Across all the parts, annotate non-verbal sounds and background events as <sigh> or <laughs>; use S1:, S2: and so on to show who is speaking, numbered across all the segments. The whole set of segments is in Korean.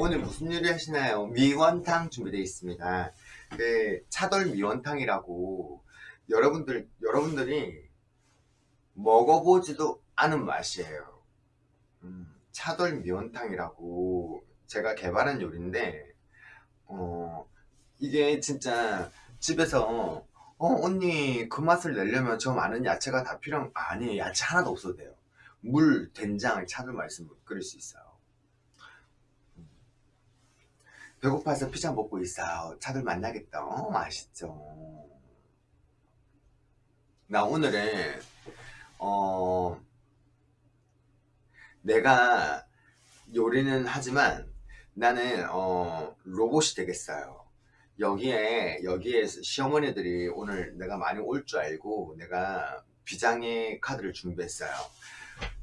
S1: 오늘 무슨 요리 하시나요? 미원탕 준비되어 있습니다. 그 차돌 미원탕이라고 여러분들 여러분들이 먹어보지도 않은 맛이에요. 음, 차돌 미원탕이라고 제가 개발한 요리인데 어, 이게 진짜 집에서 어 언니 그 맛을 내려면 저 많은 야채가 다 필요한 아니 야채 하나도 없어도 돼요. 물, 된장, 차돌 말씀 끓일 수 있어요. 배고파서 피자 먹고 있어. 차들 만나겠다. 어, 맛있죠. 나 오늘은 어 내가 요리는 하지만 나는 어 로봇이 되겠어요. 여기에 여기에 시어머니들이 오늘 내가 많이 올 줄 알고 내가 비장의 카드를 준비했어요.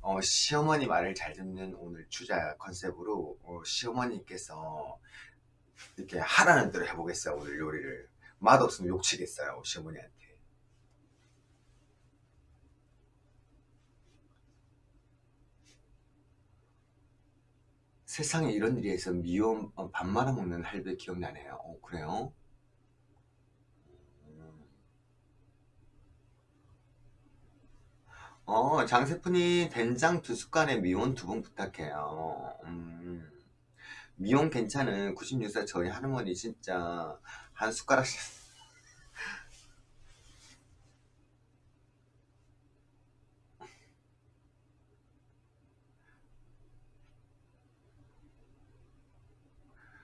S1: 어, 시어머니 말을 잘 듣는 오늘 주자 컨셉으로 어, 시어머니께서 이렇게 하라는 대로 해보겠어요 오늘 요리를 맛없으면 욕치겠어요 시어머니한테 세상에 이런 일이 있어 미움 어, 밥 말아먹는 할배 기억나네요 어, 그래요? 음. 어 장세푼이 된장 두 숟갈에 미원 두 번 부탁해요 음. 미용 괜찮은 96살 저희 할머니 진짜 한 숟가락씩.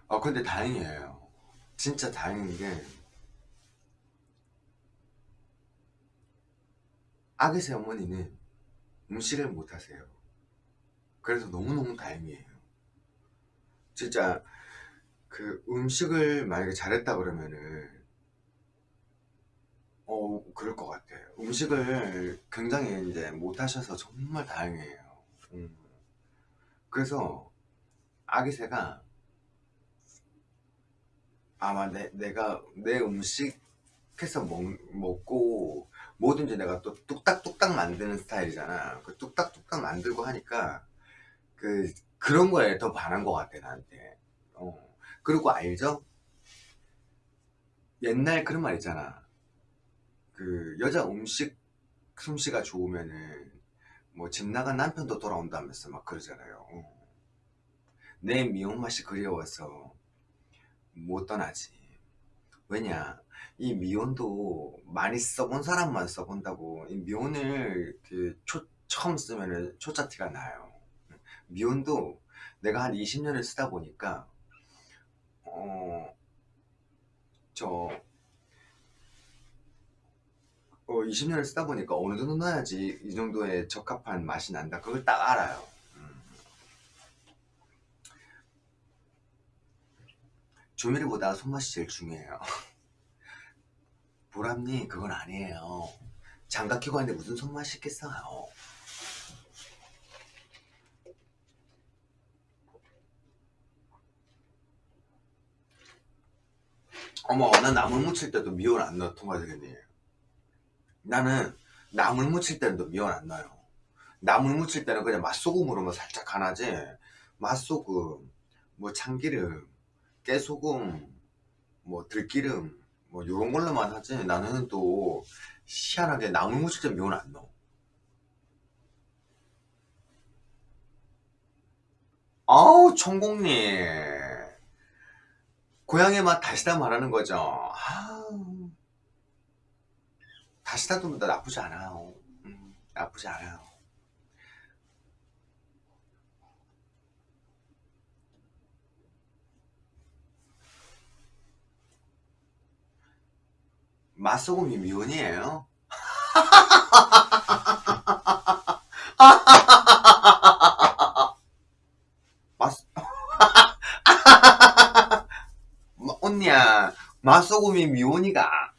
S1: 어 근데 다행이에요. 진짜 다행인 게 아기새 어머니는 음식을 못하세요. 그래서 너무너무 다행이에요 진짜 그 음식을 만약에 잘했다 그러면은 어 그럴 것 같아 음식을 굉장히 이제 못하셔서 정말 다행이에요. 음. 그래서 아기새가 아마 내, 내가 내 음식 해서 먹, 먹고 뭐든지 내가 또 뚝딱뚝딱 만드는 스타일이잖아. 그 뚝딱뚝딱 만들고 하니까 그 그런 거에 더 반한 것 같아 나한테 어. 그리고 알죠? 옛날 그런 말 있잖아 그 여자 음식 솜씨가 좋으면은 뭐 집 나간 남편도 돌아온다면서 막 그러잖아요 어. 내 미혼 맛이 그리워서 못 떠나지 왜냐 이 미혼도 많이 써본 사람만 써본다고 이 미혼을 그 초, 처음 쓰면은 초짜티가 나요 미혼도 내가 한 20년을 쓰다 보니까 어, 저 어, 20년을 쓰다 보니까 어느 정도 넣어야지 이 정도의 적합한 맛이 난다. 그걸 딱 알아요. 음. 조미료보다 손맛이 제일 중요해요. 보람님 그건 아니에요. 장갑 끼고 하는데 무슨 손맛이 있겠어요 어머 난 나물 무칠 때도 미원 안 넣어 통과되겠니 나는 나물 무칠 때도 미원 안 넣어요. 나물 무칠 때는 그냥 맛소금으로만 살짝 간하지. 맛소금 뭐 참기름 깨소금 뭐 들기름 뭐 요런 걸로만 하지. 나는 또 희한하게 나물 무칠 때 미원 안 넣어. 아우 천공님 고향의 맛 다시다 말하는 거죠. 아, 다시다도 나쁘지 않아요. 음, 나쁘지 않아요. 맛소금이 미원이에요 <laughs> <laughs> 언니야 맛소금이 미온이가.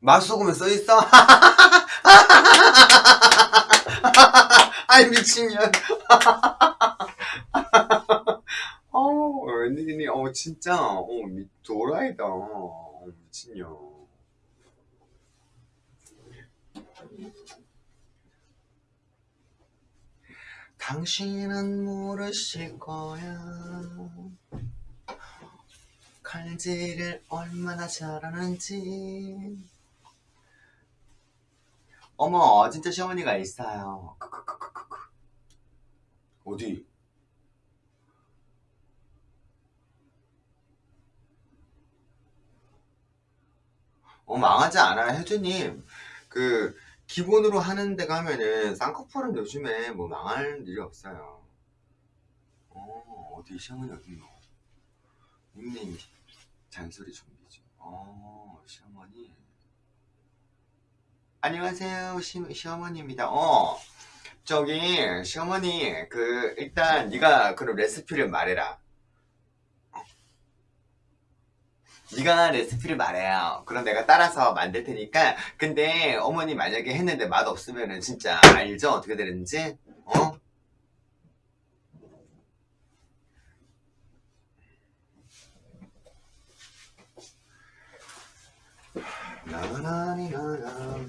S1: 맛소금에 써있어? <laughs> 아이 미친년. <laughs> 어 웬일이니? 어 진짜. 어 미, 도라이다. 어, 미친년 당신은 모르실 거야 칼질을 얼마나 잘하는지 어머 진짜 시어머니가 있어요. 어디? 어 망하지 않아요 혜주님 그 기본으로 하는 데 가면은 쌍꺼풀은 요즘에 뭐 망할 일이 없어요. 어 어디 시어머니 어딨노 닉네임 잔소리 준비 중 어, 시어머니. 안녕하세요 시, 시어머니입니다. 어 저기 시어머니 그 일단 네가 그럼 레시피를 말해라 네가 레시피를 말해요. 그럼 내가 따라서 만들 테니까. 근데 어머니 만약에 했는데 맛없으면 은 진짜 알죠? 어떻게 되는지? 어? 나나나나나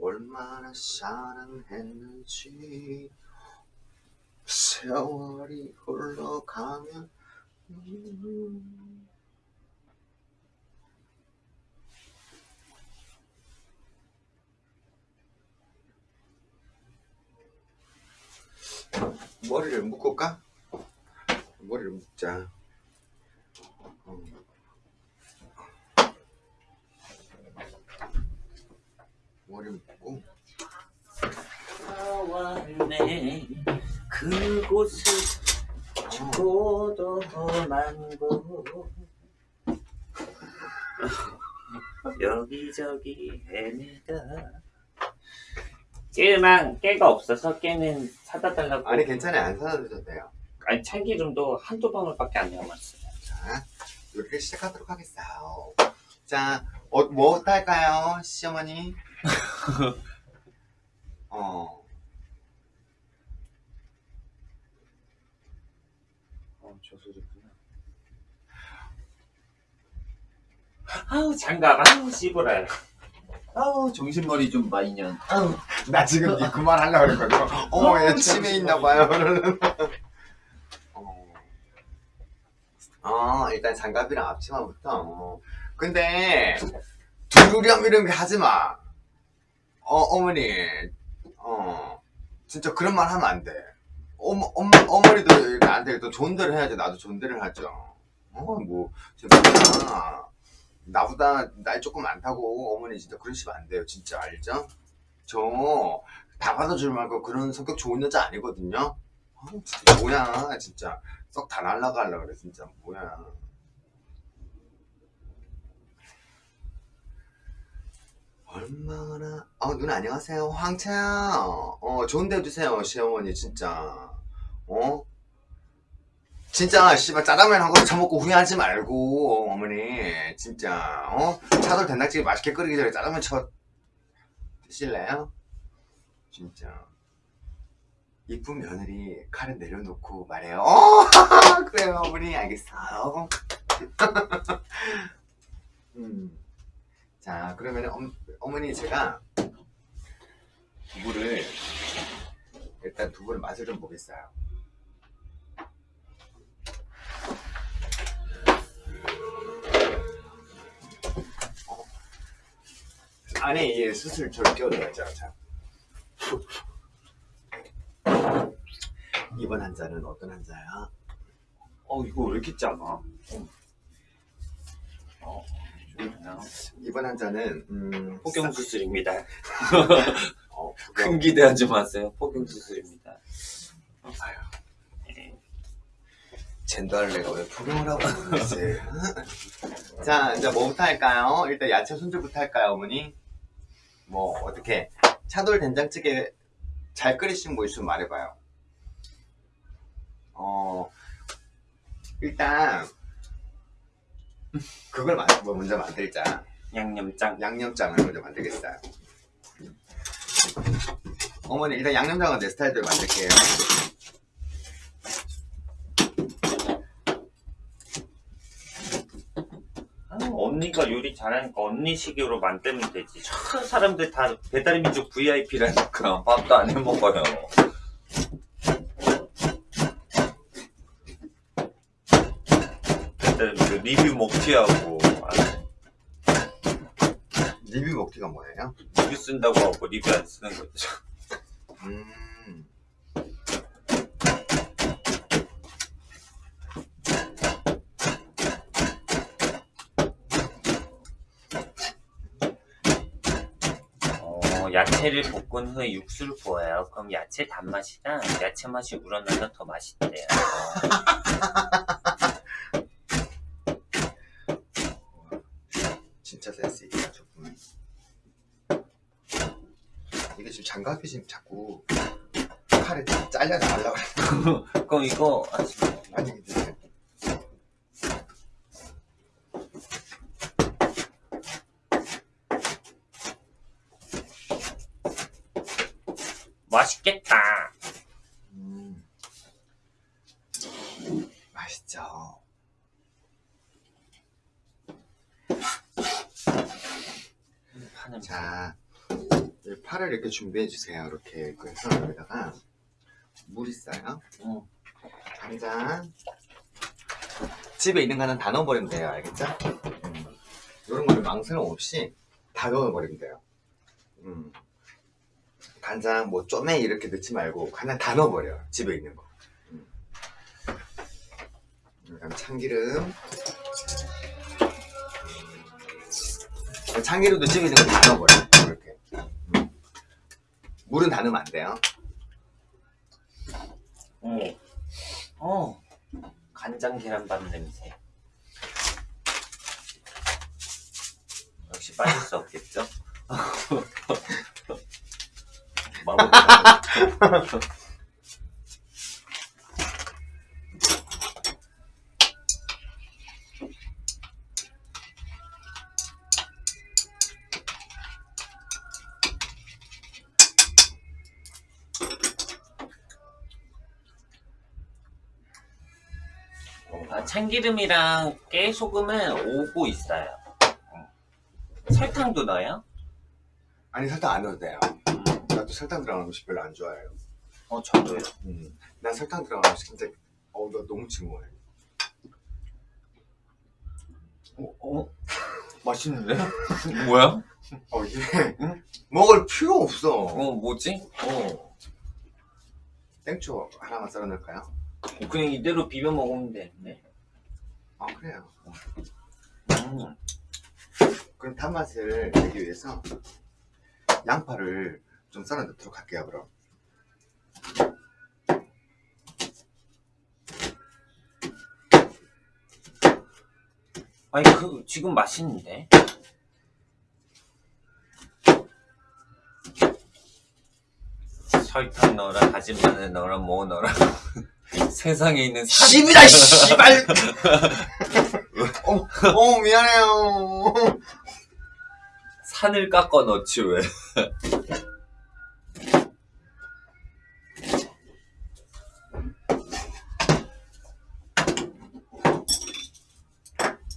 S1: 얼마나 사랑했는지 세월이 흘러가면 음. 머리를 묶을까? 머리를 묶자 어. 머리 묶고
S2: 그곳을 죽고도 만고 여기저기 헤매다 깨만 깨가 없어서 깨는 사다 달라고.
S1: 아니 괜찮아요. 안 사다 드셔도
S2: 아니 참기름도 한두 방울밖에 안 남았어요.
S1: 자 요리를 시작하도록 하겠어요. 자 어, 뭐부터 할까요 시어머니? <laughs> 어
S2: 어, 저 소리구나 아우 장갑 아우 씨부라요
S3: 아우 정신머리 좀 마이년
S1: 아우, 나 지금 니 그만 하려고 그랬거든. 어머, 얘 치매 있나봐요. 어. 어, 일단 장갑이랑 앞치마부터. 어. 근데, 두루렴 이런 거 하지 마. 어, 어머니. 어. 진짜 그런 말 하면 안 돼. 어머, 엄, 어머니도 이렇게 안 돼. 또 존대를 해야지. 나도 존대를 하죠. 어, 뭐, 진짜. 나보다 나이 조금 많다고 어머니 진짜 그러시면 안 돼요. 진짜 알죠? 저 다 받아줄 말고 그런 성격 좋은 여자 아니거든요. 아, 진짜 뭐야 진짜. 썩 다 날라가려 그래 진짜. 뭐야. 얼마나 어 누나 안녕하세요. 황채야 어 좋은 데 해주세요 시어머니 진짜. 어 진짜 씨발 짜장면 한 그릇 처먹고 후회하지 말고 어머니. 진짜 어? 차돌 된장찌개 맛있게 끓이기 전에 짜장면 쳐 드실래요? 진짜. 이쁜 며느리 칼을 내려놓고 말해요. 어 <laughs> 그래요 어머니. 알겠어요. <laughs> 음. 자 그러면 엄, 어머니 제가 두부를 일단 두부를 맛을 좀 보겠어요 안에 이 수술 저를 끼워줘야죠. 자. 이번 환자는 어떤 환자야?
S2: 어 이거 왜 이렇게 작아 어,
S1: 이번 환자는 음,
S2: 폭경 수술입니다
S1: 어,
S2: 큰 기대하지 마세요 폭경 수술입니다
S1: 아유,
S2: 네.
S1: 젠더 할래가 왜 포경을 하고 있는지. <laughs> 자, 이제 뭐부터 할까요? 일단 야채 손질부터 할까요, 어머니? 뭐 어떻게 차돌 된장찌개 잘 끓이신 거 있으면 말해봐요. 어, 일단 그걸 만- 뭐 먼저 만들자.
S2: 양념장
S1: 양념장을 먼저 만들겠어요. 어머니 일단 양념장은 내 스타일대로 만들게요.
S2: 아우 언니가 요리 잘하니까 언니 식으로 만들면 되지. 저 사람들 다 배달의 민족 VIP라니까 밥도 안 해 먹어요. 배달의 민족 리뷰 먹튀하고 아,
S1: 리뷰 먹기가 뭐예요?
S2: 리뷰 쓴다고 하고 리뷰 안 쓰는 거죠.
S1: 음.
S2: 어, 야채를 볶은 후에 육수를 부어요. 그럼 야채 단맛이랑 야채 맛이 우러나서 더 맛있대요.
S1: 진짜 센스 있다 저분. 이게 지금 장갑이 지금 자꾸 칼에 잘려 나가려고 그래.
S2: 그럼 이거
S1: 아니 근데
S2: 맛있겠다.
S1: 음. 맛있죠. 자, 이 파를 이렇게 준비해 주세요. 이렇게 그래서 여기다가 물 있어요.
S2: 음.
S1: 한 잔. 집에 있는 거는 다 넣어버리면 돼요. 알겠죠? 음. 이런 거를 망설임 없이 다 넣어버리면 돼요. 음. 간장, 뭐, 쪼매 이렇게 넣지 말고 그냥 다 넣어버려요. 집에 있는 거. 음. 그다음 참기름. 참기름도 집에 있는 거 다 넣어버려요. 이렇게. 음. 물은 다 넣으면 안 돼요.
S2: 어. 어. 간장 계란밥 냄새. 역시 빠질 수 없겠죠? <laughs> 마법. 아, 참기름이랑 깨 소금은 오고 있어요. 어. 설탕도 넣어요?
S1: 아니, 설탕 안 넣어도 돼요.
S2: 음.
S1: 나도 설탕 들어가는 음식 별로 안 좋아해요.
S2: 어, 저도요.
S1: 음. 난 설탕 들어가는 음식 진짜, 어우, 나 너무 징거해.
S2: 어, 어? <laughs> 맛있는데? <laughs> 뭐야?
S1: 어, 이게,
S2: 응?
S1: 먹을 필요 없어.
S2: 어, 뭐지?
S1: 어. 땡초 하나만 썰어 넣을까요?
S2: 어, 그냥 이대로 비벼 먹으면 되는데.
S1: 아, 그래요.
S2: 음.
S1: 그럼 단맛을 내기 위해서 양파를 좀 썰어 넣도록 할게요, 그럼.
S2: 아니, 그, 지금 맛있는데? 설탕 넣어라, 다진 마늘 넣어라, 뭐 넣어라. <laughs> 세상에 있는 산-
S1: 씨비다, 씨발! <laughs> 어, 어, 미안해요.
S2: 산을 깎아 넣지, 왜?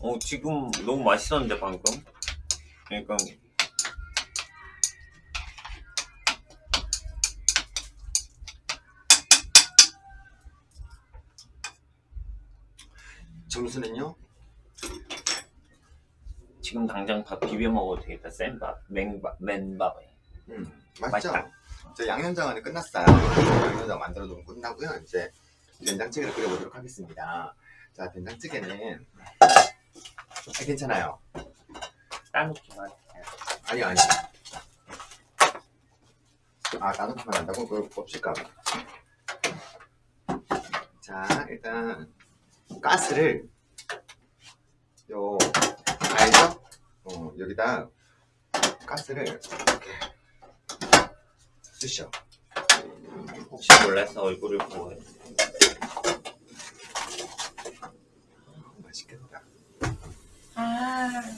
S2: 어, 지금 너무 맛있었는데, 방금? 그러니까,
S1: 점수는요?
S2: 지금 당장 밥 비벼 먹어도 되겠다. 센밥, 맹밥, 맨밥에.
S1: 음, 맛있죠?
S2: 맛있다.
S1: 저 양념장은 끝났어요. 양념장 만들어 놓으면 끝나고요. 이제 된장찌개를 끓여보도록 하겠습니다. 자, 된장찌개는 아, 괜찮아요.
S2: 따놓기만.
S1: 아니 아니. 아 나눠주면 한다고 그걸 봅시까. 자 일단 가스를 요 알죠? 어 여기다 가스를 이렇게 쓰셔.
S2: 혹시 몰라서 얼굴을 보고.
S1: 맛있겠다.
S2: 음,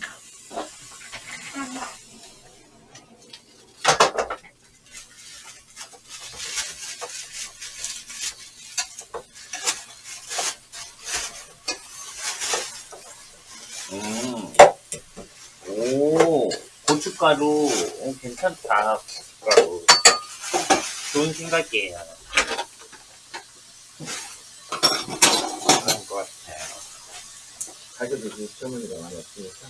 S2: 고춧가루. 어, 괜찮다. 고춧가루 좋은 생각이에요 그런 것 같아요
S1: 좀 시어머니가 많이 없으니까.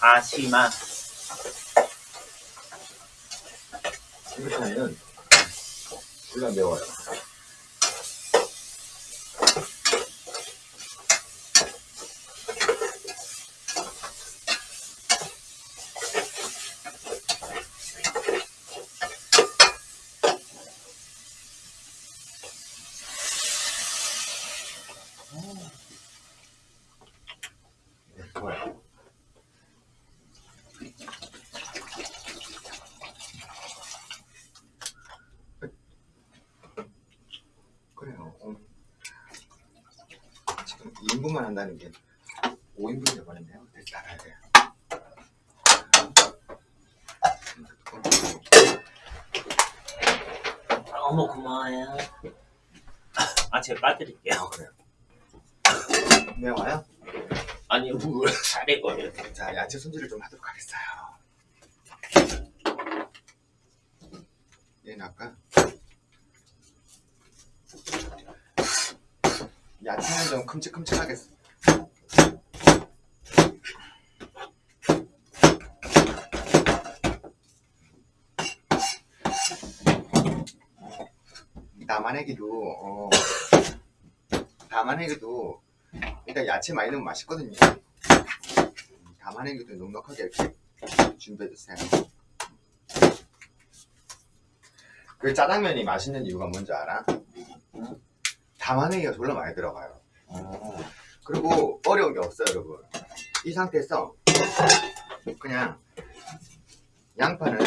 S2: 다시마
S1: 이렇게 하면 졸라 매워요. 2인분만 한다는 게 5인분이 돼버렸네요. 다시 닫아야 돼요.
S2: 너무 고마워요 아 제가 까드릴게요
S1: 아, 그래요. 매워요?
S2: 아니 뭘 잘해 거예요
S1: 자, 야채 손질을 좀 하도록 하겠어요. 얘는 아까 야채는 좀 큼직큼직하게 담아내기도 어, 담아내기도 일단 야채 많이 넣으면 맛있거든요. 담아내기도 넉넉하게 이렇게 준비해주세요. 그 짜장면이 맛있는 이유가 뭔지 알아? 담아내기가 졸라 많이 들어가요. 그리고 어려운 게 없어요, 여러분. 이 상태에서 그냥 양파는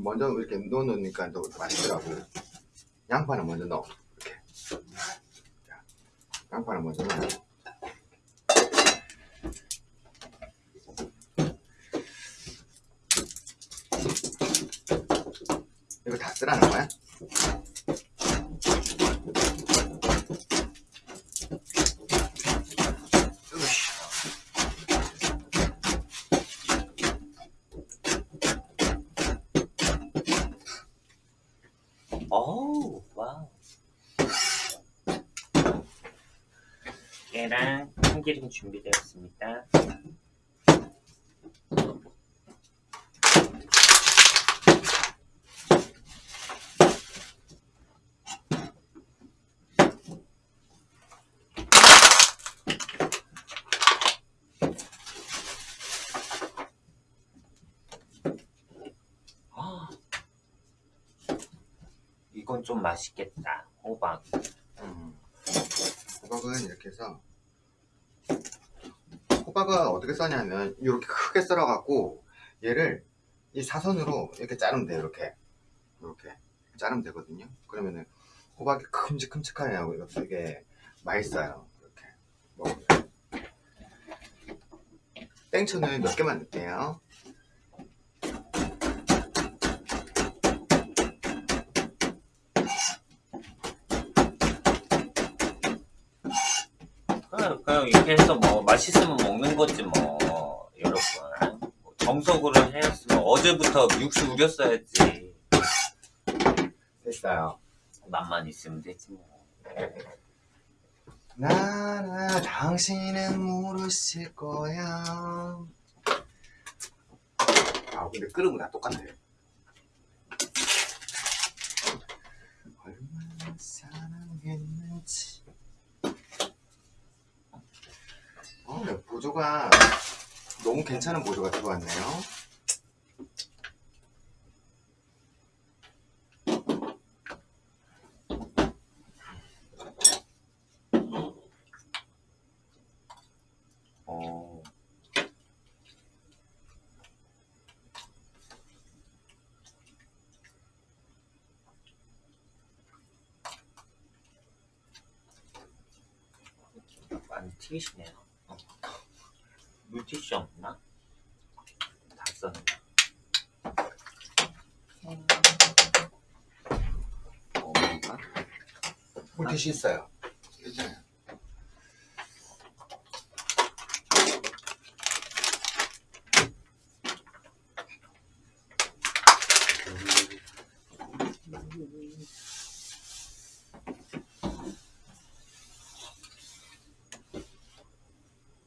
S1: 먼저 이렇게 넣어 놓으니까 더 맛있더라고. 양파는 먼저 넣어. 이렇게. 자, 양파는 먼저 넣어. 이거 다 쓰라는 거야? 으쌰.
S2: 어우 와우 깨랑 참기름 준비되었습니다 아, 이건 좀 맛있겠다. 호박.
S1: 음. 호박은 이렇게 해서 호박은 어떻게 써냐면 이렇게 크게 썰어 갖고 얘를 이 사선으로 이렇게 자르면 돼요 이렇게. 이렇게 자르면 되거든요. 그러면은 호박이 큼직큼직하냐고 이거 되게 맛있어요 이렇게 먹으면. 땡초는 몇 개만 넣을게요
S2: 그냥, 그냥 이렇게 해서 뭐 맛있으면 먹는 거지 뭐 여러분. 뭐 정석으로 했으면 어제부터 육수 우렸어야지.
S1: 됐어요.
S2: 맛만 있으면 되지 뭐.
S4: 나나 당신은 모르실 거야.
S1: 아 근데 끓으면 다 똑같네.
S4: 얼마나 사랑했는지
S1: 보조가 너무 괜찮은 보조가 들어왔네요.
S2: 어. 많이 튀기시네요 어. 물티슈 없나? 다 썼네
S1: 어, 뭔가? 물티슈 있어요.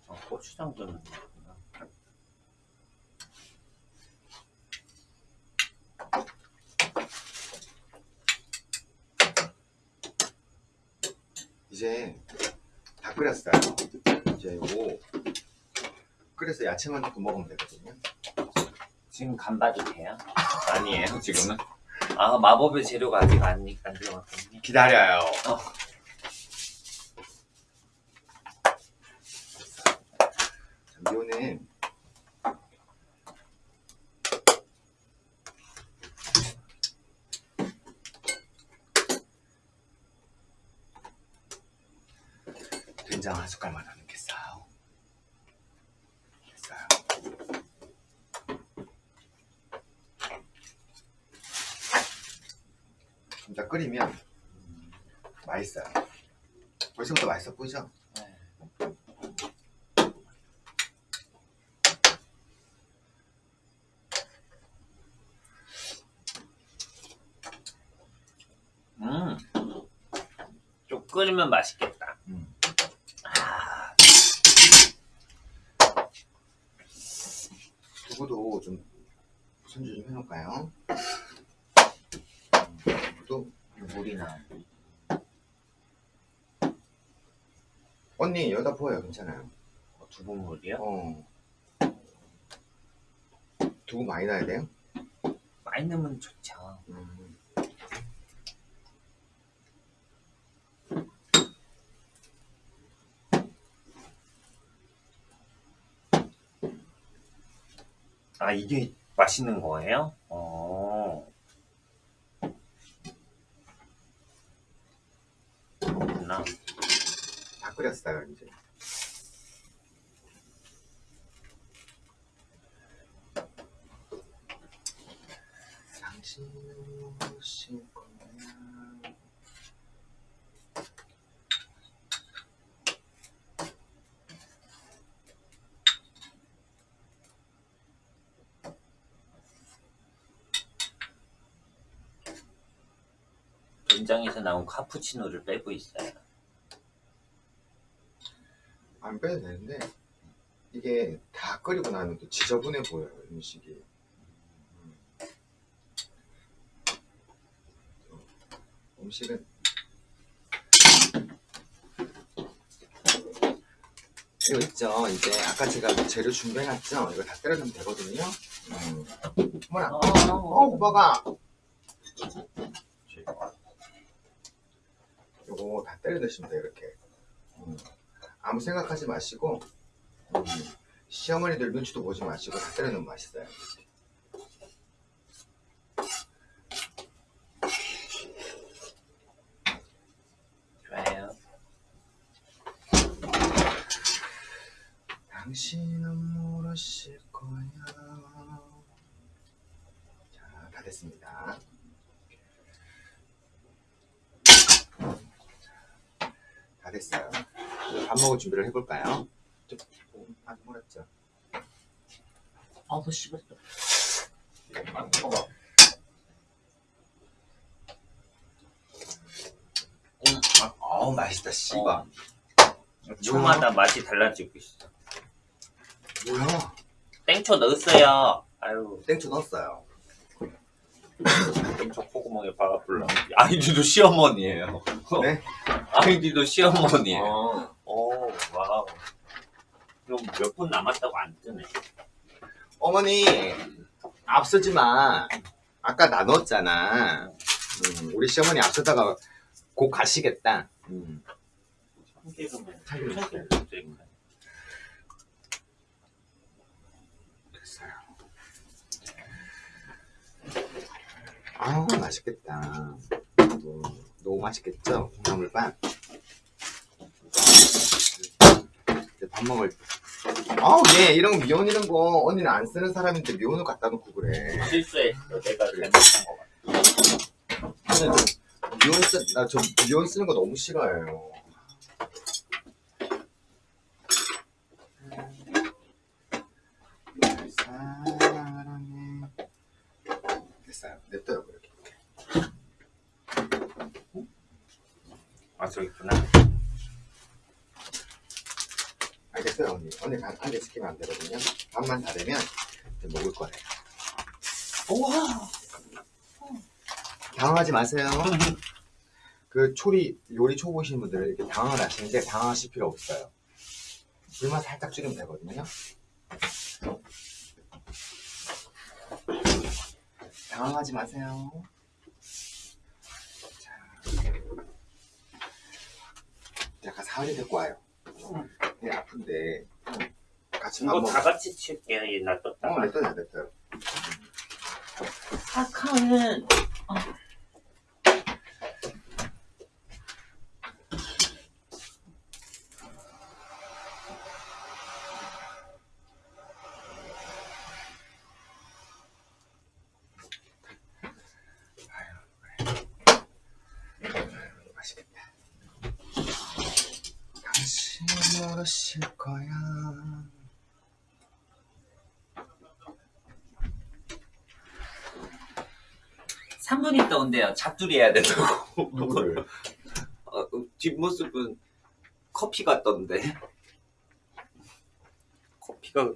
S2: 어, 고추장 좀 넣는구나.
S1: 이제 다 끓였어요. 이제 요거 끓여서 야채만 넣고 먹으면 되거든요.
S2: 지금 간 봐도 돼요? <laughs> 아니에요 지금은? 아 마법의 재료가 아직 안, 안 들어갔거든요
S1: 기다려요.
S2: 어.
S1: 자, 미호는 된장 한 숟갈만 더 넣겠어요. 됐어요. 좀 더 끓이면 맛있어요. 벌써부터 맛있어 보이죠?
S2: 네. 음, 좀 끓이면 맛있겠다.
S1: 음.
S2: 아,
S1: 두부도 좀 손질 좀 해놓을까요? 두부도
S2: 물이 나.
S1: 언니 여기다 부어요 괜찮아요
S2: 어, 두부물이요?
S1: 어 두부 많이 넣어야 돼요?
S2: 많이 넣으면 좋죠.
S1: 음.
S2: 아 이게 맛있는 거예요? 어. 그렇구나.
S1: 다 끓였어요 이제 당신은 무엇일 거야
S2: 된장에서 나온 카푸치노를 빼고 있어요.
S1: 안 빼도 되는데 이게 다 끓이고 나면 또 지저분해 보여요 음식이. 음. 음식은 이거 있죠? 이제 아까 제가 재료 준비해놨죠? 이거 다 때려주면 되거든요. 음. 어머나. 어 오빠가 요거 다 때려 넣으시면 돼요 이렇게 음. 아무 생각하지 마시고 음, 시어머니들 눈치도 보지 마시고 다 때려 넣으면 맛있어요
S2: 좋아요.
S1: 당신은 모르실 거야 자 다 됐습니다 됐어요 밥 먹을 준비를 해볼까요? 좀, 어, 안 몰았죠?
S2: 아우.
S1: 아,
S2: 음,
S1: 아, 어우 맛있다 씨발
S2: 어, 초마다 맛이 달라지고 있어.
S1: 뭐야
S2: 땡초 넣었어요. 아유,
S1: 땡초 넣었어요
S2: 땡초 콧구멍에 박아 불러. 아이디도 시어머니예요.
S1: 네? <laughs>
S2: 아이디도 시어머니예요.
S1: 어.
S2: 오, wow. 그럼 몇 분 남았다고 안 뜨네.
S1: 어머니 앞서지 마 아까 나 넣었잖아 음, 우리 시어머니 앞서다가 곧 가시겠다 음.
S2: 참기름은
S1: 참기름.
S2: 참기름 좀
S1: 됐어요 아우 맛있겠다 또 너무 맛있겠죠 콩나물밥 밥 먹을 아우 얘 이런 거 미원 이런 거 언니는 안 쓰는 사람인데 미원을 갖다 놓고 그래
S2: 실수했어. 내가 잘못한 거 같아.
S1: 저는 좀 미원 쓰, 나저 미원 쓰는 거 너무 싫어해요. 사랑해. 됐어요. 냅둬요 이렇게 이렇게.
S2: 아 저기 있구나.
S1: 알겠어요 언니. 언니 반 안에 시키면 안 되거든요. 반만 다 되면 이제 먹을 거예요.
S2: 우와!
S1: 당황하지 마세요. 그 초리 요리 초보신 분들은 이렇게 당황을 하시는데 당황하실 필요 없어요. 불만 살짝 줄이면 되거든요. 당황하지 마세요 자, 약간 사활이 데리고 와요 네, 아픈데 같이 밥
S2: 이거 먹다 같이 칠게. 얘 놔뒀다가.
S1: 어, 냈어요, 냈어요.
S2: 사카는
S1: 맛있겠다. 당신 모르실 거야.
S2: 3분 있다 온대요. 잡두리 해야 된다고.
S1: 누구를?
S2: 어, 뒷모습은 커피 같던데. 커피가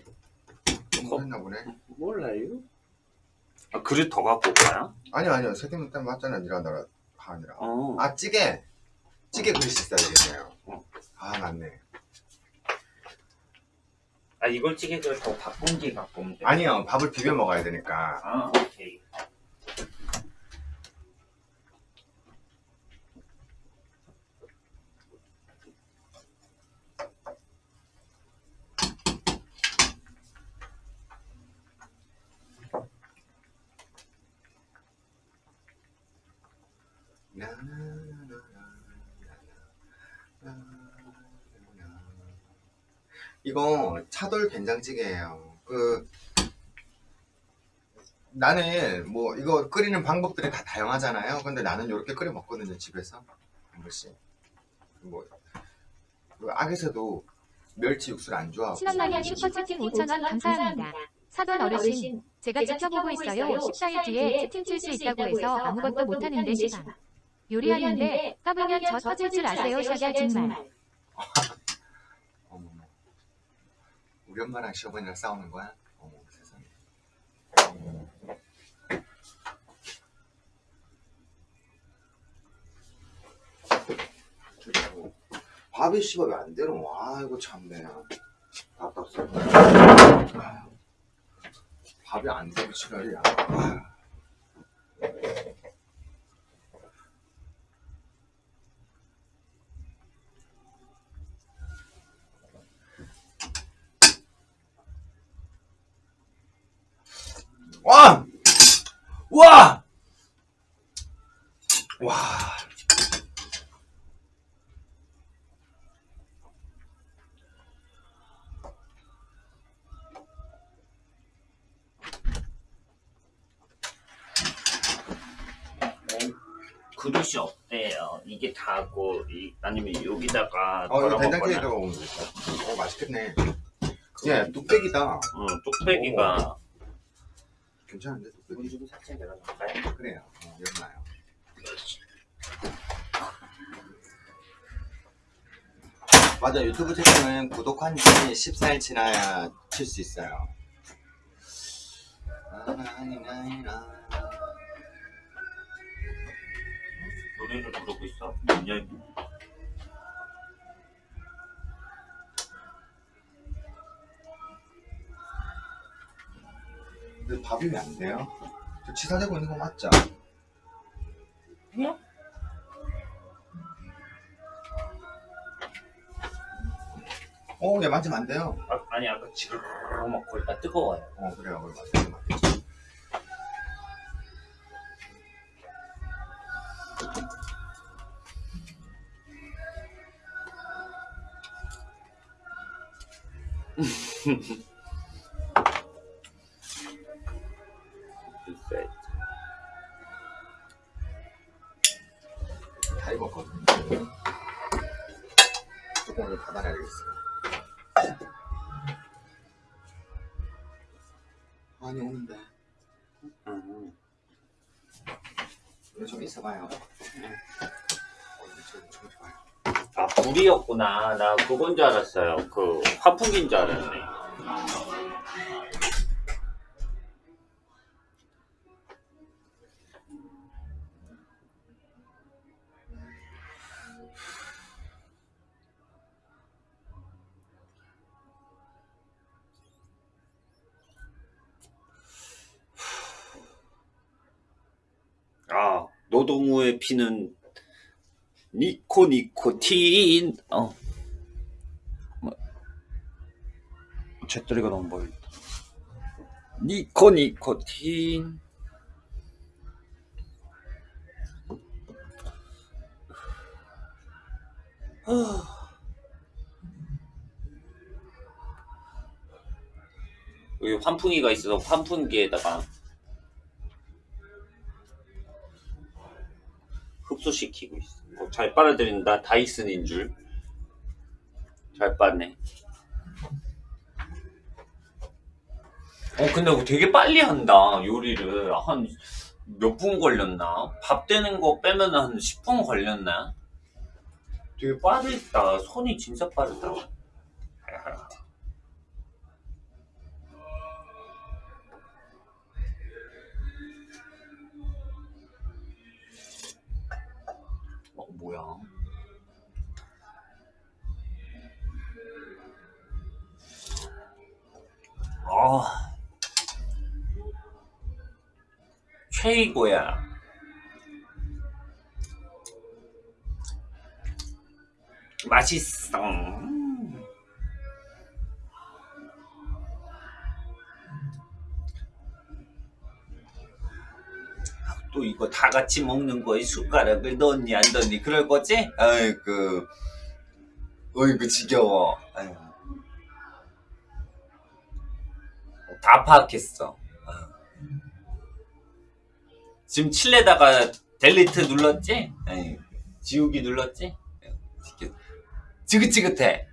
S1: 했나 보네.
S2: 몰라요? 아 그릇 더 갖고 올까요?
S1: 아니요, 아니요. 세팅 때 맞잖아. 일하느라. 하느라.
S2: 어.
S1: 아, 찌개. 찌개 그릇이 있어야 되겠네요.
S2: 어.
S1: 아, 맞네.
S2: 아 이걸 찌개를 더 밥공기 갖고 오면 돼.
S1: 아니요. 밥을 비벼 먹어야 되니까.
S2: 아 오케이.
S1: 이거 차돌 된장찌개예요. 그 나는 뭐 이거 끓이는 방법들이 다 다양하잖아요. 근데 나는 이렇게 끓여 먹거든요 집에서 한 번씩. 뭐그 악에서도 멸치 육수를 안 좋아하고.
S5: 신한라면 슈퍼채팅 5,000원 감사합니다. 사돈 어르신, 제가 지켜보고 있어요. 14일 뒤에 채팅 칠 수 있다고 해서 아무것도 못하는데 시방. 요리하는데 까불면 저 터질 줄 아세요, 샤샤 정말.
S1: 어머머. 우리 엄마랑 시어머니랑 싸우는 거야? 어머 세상에. 그리고 밥이 씨발 왜안 되노? 아 이거 참네. 아휴. 밥이 안 되고 지랄이야. 와! 와! 와.
S2: 그릇이 없대요. 이게 다고 이 아니면 여기다가
S1: 어, 이거
S2: 먹거나.
S1: 먹으면 되겠다. 어, 맛있겠네. 예, 뚝배기다.
S2: 응, 뚝배기가
S1: 괜찮은데?
S2: 문좀 살짝 열어놓을까요?
S1: 그래요. 어, 열나요. 맞아, 유튜브 채팅은 구독한 지 14일 지나야 칠 수 있어요.
S2: 노래를 부르고 있어. 문
S1: 근데 밥이 왜 안 돼요? 저 치사되고 있는 거 맞죠?
S2: 네?
S1: 어, 얘 만지면 안 돼요.
S2: 아, 아니 아까 지금 먹고 일단 뜨거워요.
S1: 어, 그래요. 그럼 만지면 안 되지.
S2: 불이었구나. 나 그건 줄 알았어요. 그 환풍기인 줄 알았네. 아 노동우의 피는 니코 니코틴. 어. 뭐, 잿더리가 너무 멀다. 니코 니코틴. 아. 여기 환풍기가 있어서 환풍기에다가 흡수시키고 있어. 어, 잘 빨아들인다. 다이슨인 줄. 잘 빠네. 어, 근데 되게 빨리 한다. 요리를. 한 몇 분 걸렸나? 밥 되는 거 빼면 한 10분 걸렸나? 되게 빠르다. 손이 진짜 빠르다. 아, 최이고야. 맛있어. 또 이거 다 같이 먹는 거에 숟가락을 넣니 안 넣니 그럴 거지? 아이고 어이구 지겨워 아이고. 다 파악했어 아. 지금 칠레다가 델리트 눌렀지? 아이고, 지우기 눌렀지? 지겨- 지긋지긋해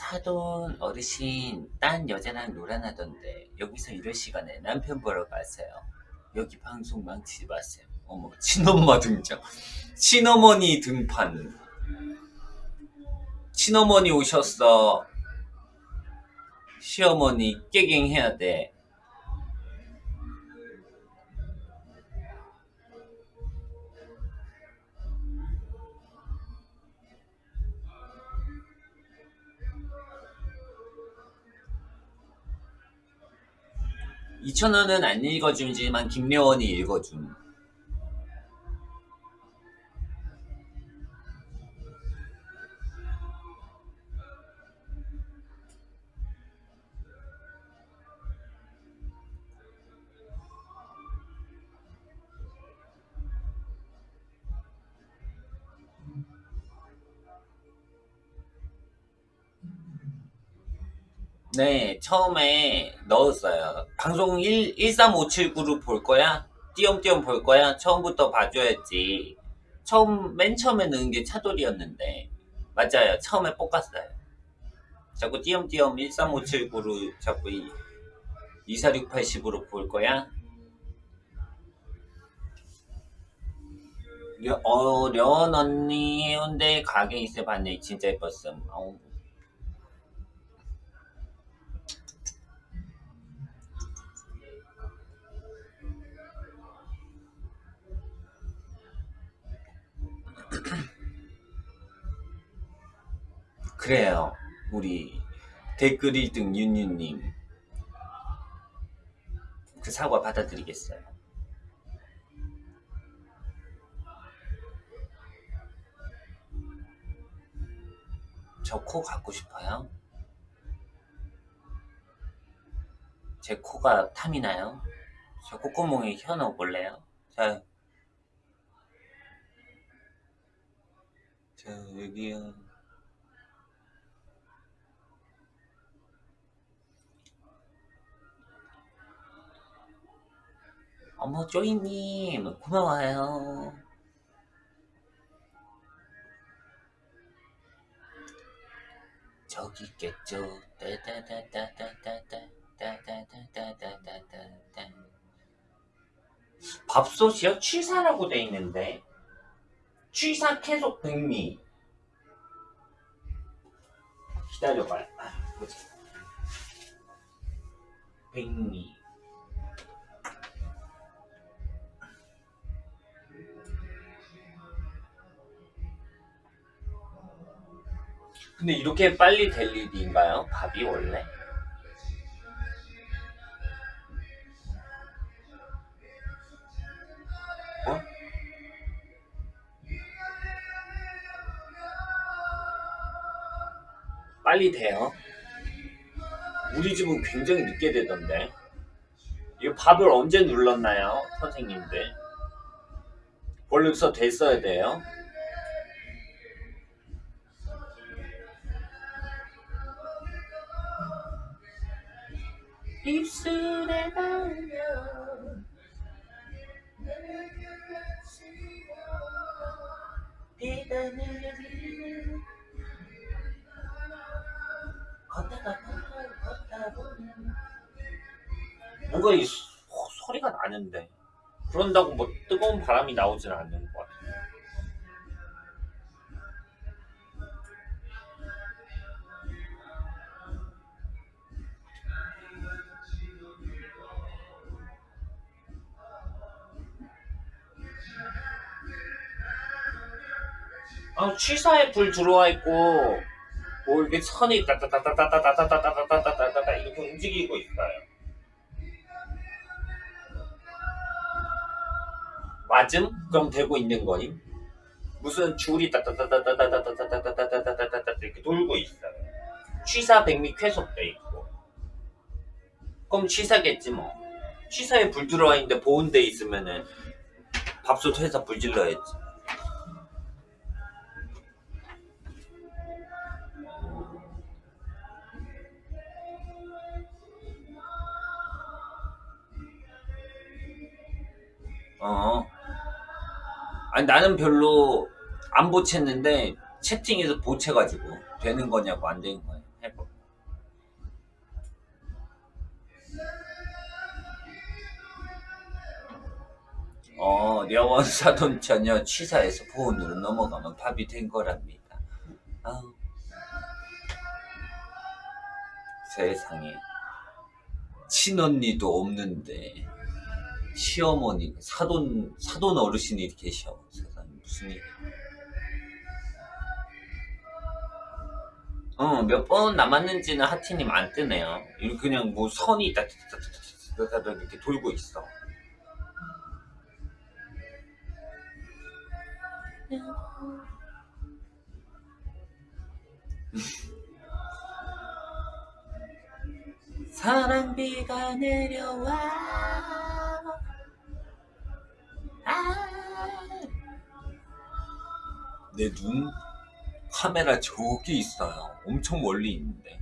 S2: 사돈 어르신 딴 여자랑 놀아나던데 여기서 이럴 시간에 남편 보러 가세요. 여기 방송 망치지 마세요. 어머 친엄마 등장. 친어머니 등판. 친어머니 오셨어. 시어머니 깨갱 해야 돼 이천원은 안 읽어주지만 김여원이 읽어줌 네, 처음에 넣었어요. 방송 1, 13579로 볼 거야? 띄엄띄엄 볼 거야? 처음부터 봐줘야지. 처음, 맨 처음에 넣은 게 차돌이었는데. 맞아요. 처음에 볶았어요. 자꾸 띄엄띄엄 13579로 자꾸 이 24680으로 볼 거야? 려, 어, 려원 언니 해운대 가게 있어 봤네. 진짜 예뻤음. 어 그래요. 우리 댓글 1등 윤유님. 그 사과 받아드리겠어요. 저 코 갖고 싶어요? 제 코가 탐이 나요? 저 콧구멍에 혀 넣어볼래요? 자, 자 여기요. 어머 쪼이님 고마워요. 저기 있겠죠. 따다다다다다다다다다다다다다. 밥솥이요? 취사라고 돼 있는데 취사 계속 백미 기다려봐요. 아, 뭐지? 백미 근데 이렇게 빨리 될 일인가요? 밥이 원래? 어? 빨리 돼요. 우리 집은 굉장히 늦게 되던데. 이거 밥을 언제 눌렀나요, 선생님들? 벌써 됐어야 돼요. 입술에 달려. 비가 내리는 걷다가 걷다 보면 뭔가 이 소, 소리가 나는데. 그런다고 뭐 뜨거운 바람이 나오진 않는 것 아, 취사에 불 들어와 있고 뭐 이렇게 선이 따따따따따따따따따따따따따 이렇게 움직이고 있어요. 맞음? 그럼 되고 있는 거임? 무슨 줄이 따따따따따따따따따따따따따따따 이렇게 돌고 있어요. 취사 백미 쾌속돼 있고. 그럼 취사겠지 뭐. 취사에 불 들어와 있는데 보온돼 있으면은 밥솥 해서 불 질러야지. 어. 아니 나는 별로 안 보챘는데 채팅에서 보채가지고 되는 거냐고 안 되는 거냐 해봐. 어, 려원 사돈 전혀 취사에서 보온으로 넘어가면 밥이 된 거랍니다. 아우. 세상에. 친언니도 없는데. 시어머니, 사돈, 사돈 어르신이 계셔. 세상에, 무슨 일. 어, 몇 번 남았는지는 하티님 안 뜨네요. 그냥 뭐 선이 따따따따따따따 이렇게 돌고 있어. 사랑비가 내려와. 내 눈 카메라 저기 있어요. 엄청 멀리 있는데.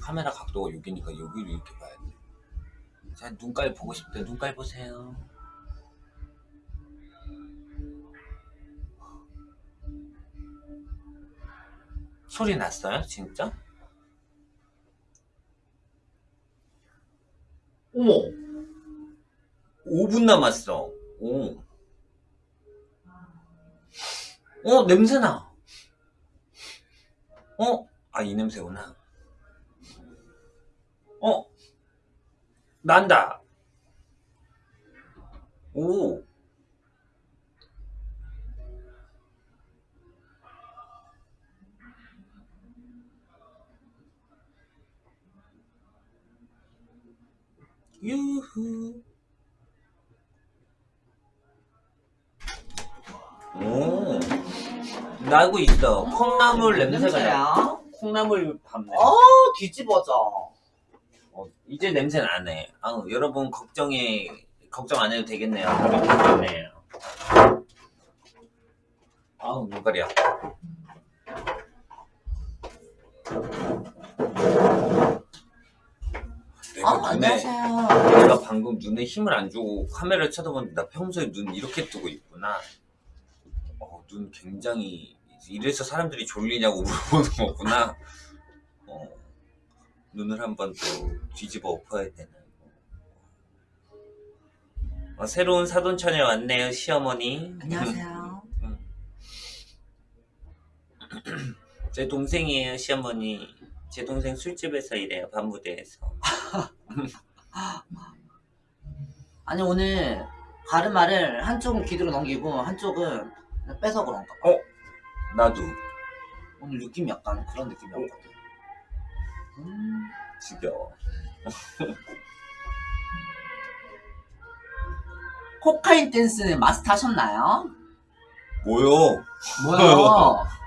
S2: 카메라 각도가 여기니까 여기를 이렇게 봐야 돼. 자, 눈깔 보고 싶대. 눈깔 보세요. 소리 났어요? 진짜? 어머! 5분 남았어. 오. 어, 냄새나. 어? 아, 이 냄새구나. 어? 난다. 오. 유후. 오. 나고 있어. 콩나물 냄새가 나.
S6: 냄새야?
S2: 콩나물 밥 냄새.
S6: 어 뒤집어져.
S2: 어, 이제 냄새 나네. 아우, 여러분 걱정이 걱정 안 해도 되겠네요. 좋네요. 아우 눈가리야.
S6: 아, 안녕하세요.
S2: 내가 방금 눈에 힘을 안 주고 카메라를 쳐다봤는데 나 평소에 눈 이렇게 뜨고 있구나. 어, 눈 굉장히 이래서 사람들이 졸리냐고 물어보는 <laughs> 거구나. 어, 눈을 한번 또 뒤집어 엎어야 되는. 어, 새로운 사돈처녀 왔네요, 시어머니.
S6: 안녕하세요. <laughs> <clears throat>
S2: 제 동생이에요, 시어머니. 제 동생 술집에서 일해요, 밤무대에서. <laughs>
S6: 아니 오늘 가르마를 한쪽은 귀로 넘기고 한쪽은 빼서 그런가 봐.
S2: 나도
S6: 오늘 느낌이 약간 그런 느낌이었거든. 음,
S2: 지겨워. <laughs>
S6: 코카인 댄스는 마스터 하셨나요?
S2: 뭐요?
S6: 뭐요? <laughs>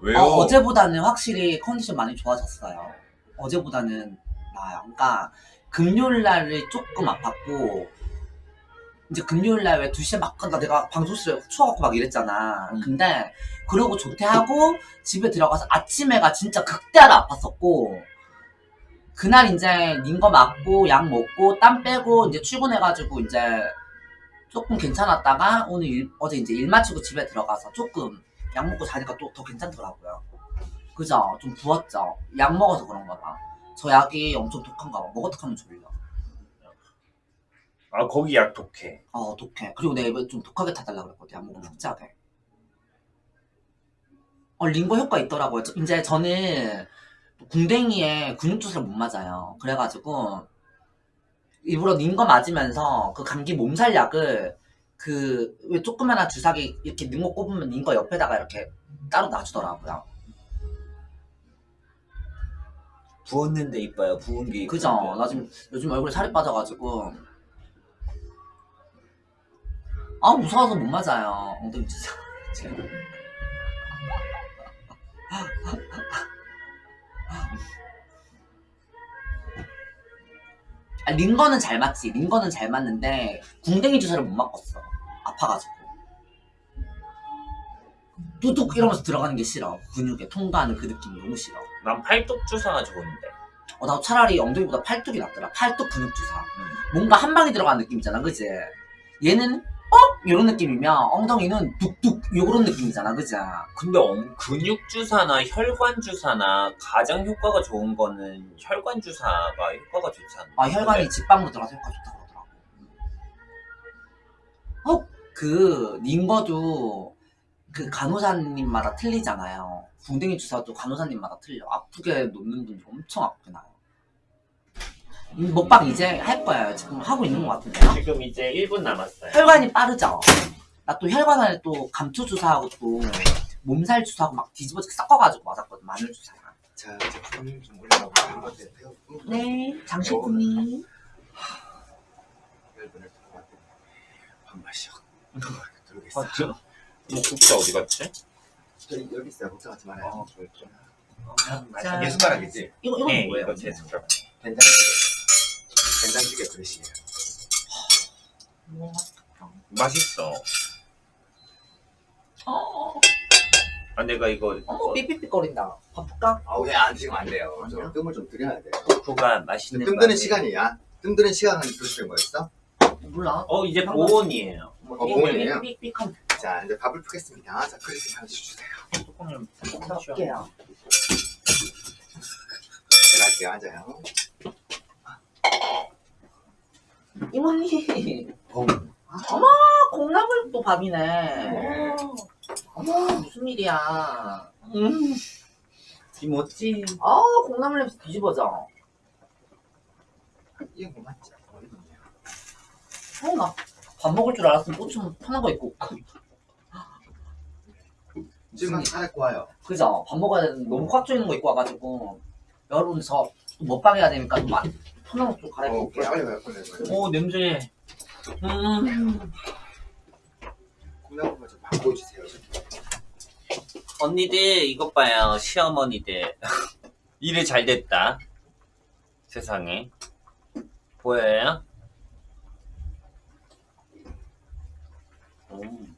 S2: 왜요?
S6: 어, 어제보다는 확실히 컨디션 많이 좋아졌어요. 어제보다는 나아요. 그러니까 금요일 날이 조금 아팠고 이제 금요일 날왜 2시에 막 간다 내가 방송실에 추워갖고 막 이랬잖아.
S2: 음.
S6: 근데 그러고 조퇴하고 집에 들어가서 아침에가 진짜 극대화로 아팠었고 그날 이제 닌거 맞고 약 먹고 땀 빼고 이제 출근해가지고 이제 조금 괜찮았다가 오늘 일- 어제 이제 일 마치고 집에 들어가서 조금 약 먹고 자니까 또 더 괜찮더라고요. 그죠? 좀 부었죠? 약 먹어서 그런가 봐. 저 약이 엄청 독한가 봐. 먹어도 하면 졸려.
S2: 아 거기 약 독해.
S6: 어, 독해. 그리고 내가 이번에 좀 독하게 타달라 그랬거든. 약 먹으면 푹자게. 어, 링거 효과 있더라고요. 저- 이제 저는 궁뎅이에 근육 주사를 못 맞아요. 그래가지고 일부러 링거 맞으면서 그 감기 몸살 약을 그 왜 조그마한 주사기 이렇게 링거 꼽으면 링거 옆에다가 이렇게 따로 놔주더라고요.
S2: 부었는데 이뻐요. 부은 게
S6: 그죠?
S2: 이쁜데.
S6: 나 지금 요즘 얼굴에 살이 빠져가지고 아 무서워서 못 맞아요. 엉덩이 주사. <laughs> 아, 링거는 잘 맞지. 링거는 잘 맞는데 궁뎅이 주사를 못 맞겠어. 아파가지고. 뚜둑 이러면서 들어가는 게 싫어. 근육에 통과하는 그 느낌이 너무 싫어.
S2: 난 팔뚝 주사가 좋은데.
S6: 어, 나 차라리 엉덩이보다 팔뚝이 낫더라. 팔뚝 근육 주사.
S2: 음.
S6: 뭔가 한 방에 들어가는 느낌 있잖아, 그지? 얘는 어? 이런 느낌이면 엉덩이는 뚝뚝 요런 느낌이잖아, 그지?
S2: 근데 엉- 근육 주사나 혈관 주사나 가장 효과가 좋은 거는 혈관 주사가 효과가 좋지 않나?
S6: 아 혈관이 직방으로 들어가서 효과 좋다 그러더라고. 어? 그 링거도 그 간호사님마다 틀리잖아요. 궁뎅이 주사도 간호사님마다 틀려. 아프게 놓는 분이 엄청 아프게 나요. 음, 먹방 이제 할 거예요. 지금 하고 있는 것 같은데요?
S2: 지금 이제 1분 남았어요.
S6: 혈관이 빠르죠. 나 또 혈관 안에 또 감초 주사하고 또 몸살 주사하고 막 뒤집어지게 섞어가지고 맞았거든 마늘 주사랑.
S1: 자, 제품 좀 올려놓고 이런 것들 태우고
S6: 네, 장식구님.
S1: 열분을 들어갔더니 반발씩
S2: 아,
S1: 들어오겠어.
S2: 저, 뭐 국자 어디 갔지?
S1: 저기 여기 있어요. 걱정하지 말아요.
S2: 어,
S6: 자,
S1: 이게 숟가락이지?
S6: 이거 이건
S2: 네,
S6: 뭐예요?
S2: 이거 제 숟가락.
S1: 된장찌개. 된장찌개 그릇이에요.
S6: 뭐,
S2: 맛있어.
S6: 어,
S2: 아, 내가 이거
S6: 어머 삐삐삐거린다. 바쁠까?
S1: 아우, 왜안 지금 안 돼요. 저 뜸을 좀 들여야 돼.
S2: 코가 맛있는
S1: 뜸 드는
S2: 맛이-
S1: 시간이야. 뜸 드는 시간은 드시는 거였어?
S6: 몰라.
S2: 어, 이제 보온이에요.
S6: 뭐,
S1: 어, 보온이에요? 자, 이제 밥을 푸겠습니다. 자, 그릇에 담아주세요.
S2: 뚜껑을
S6: 한번 볼게요.
S1: 제가 할게요. 앉아요.
S6: 이모님.
S1: 어,
S6: 어머 콩나물 또 밥이네.
S1: 네.
S6: 어머 무슨 일이야.
S2: 음. 김치.
S6: 아 콩나물 냄새 뒤집어져.
S1: 이거 뭐 맞지? 어,
S6: 나 밥 먹을 줄 알았으면 꽃좀 편한 거 입고.
S1: 지금 살았고 와요.
S6: 그죠? 밥 먹어야 되는데 너무 꽉 조이는 거 입고 와가지고. 여러분 저 먹방 해야 되니까 좀 마- 거좀
S1: 어. 빨리 가요. 빨리 가요.
S2: 오, 냄새. 음.
S1: 콩나물 좀 바꿔주세요.
S2: 언니들, 이것 봐요. 시어머니들. <laughs> 일을 잘 됐다. 세상에. 보여요? 음.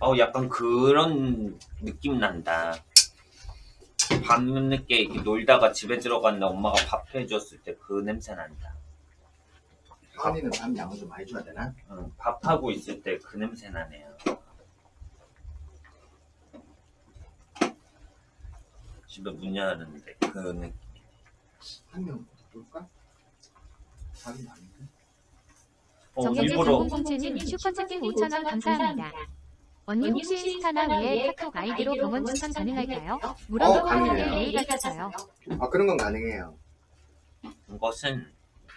S2: 어, 약간 그런 느낌 난다. 밤늦게 이렇게 놀다가 집에 들어갔는데 엄마가 밥 해줬을 때 그 냄새 난다.
S1: 언니는 밤 양을 좀 많이 줘야 되나?
S2: 응, 밥하고 있을 때 그 냄새 나네요. 집에 문 열었는데 그 느낌.
S1: 한명 볼까? 밥이 많은데?
S2: 어,
S5: 정영재
S2: 일부러
S5: 0007님 슈퍼채팅 5,000원 감사합니다. 언니 혹시 인스타나 외에 카톡 아이디로 병원 추천 가능할까요? 물어보고
S1: 어,
S5: 하는데
S1: 가능해요.
S5: 예의 같아서요.
S1: 아 그런 건 가능해요.
S2: 이것은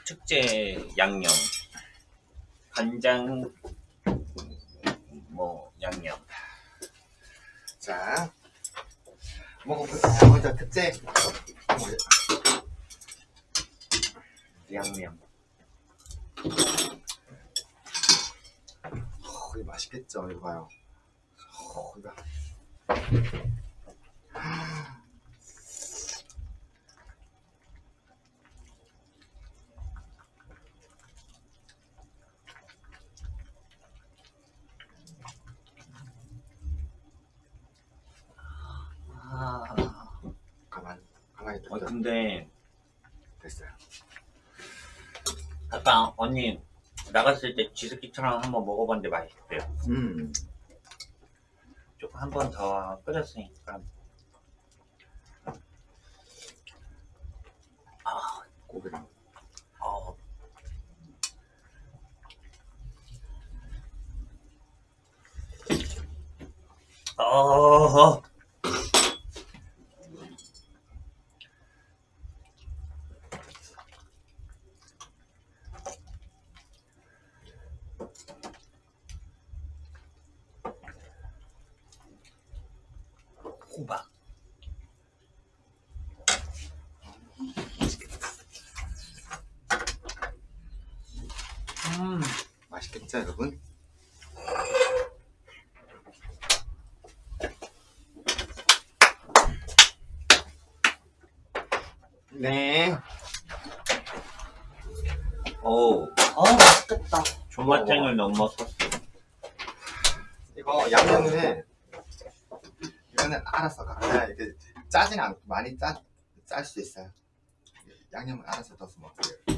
S2: 특제 양념 간장 뭐 양념
S1: 자 먹어보자. 먼저 특제.
S2: 양념
S1: 어, 이거 맛있겠죠? 이거 봐요. 어, 이거.
S2: 아 어. 근데
S1: 됐어요.
S2: 아까 언니 나갔을 때 쥐스키처럼 한번 먹어봤는데 맛있대요
S1: 음.
S2: 조금 한 번 더 끓였으니까.
S1: 고기랑.
S2: 어, 어, 호박. 음.
S1: 맛있겠죠, 여러분? 네.
S2: 오,
S6: 어 맛있겠다.
S2: 조마탱을 넘어섰어.
S1: 이거 양념은 이거는 알아서 각자 이렇게 짜진 않고 많이 짜, 짤 수 있어요. 양념은 알아서 넣어서 먹고요.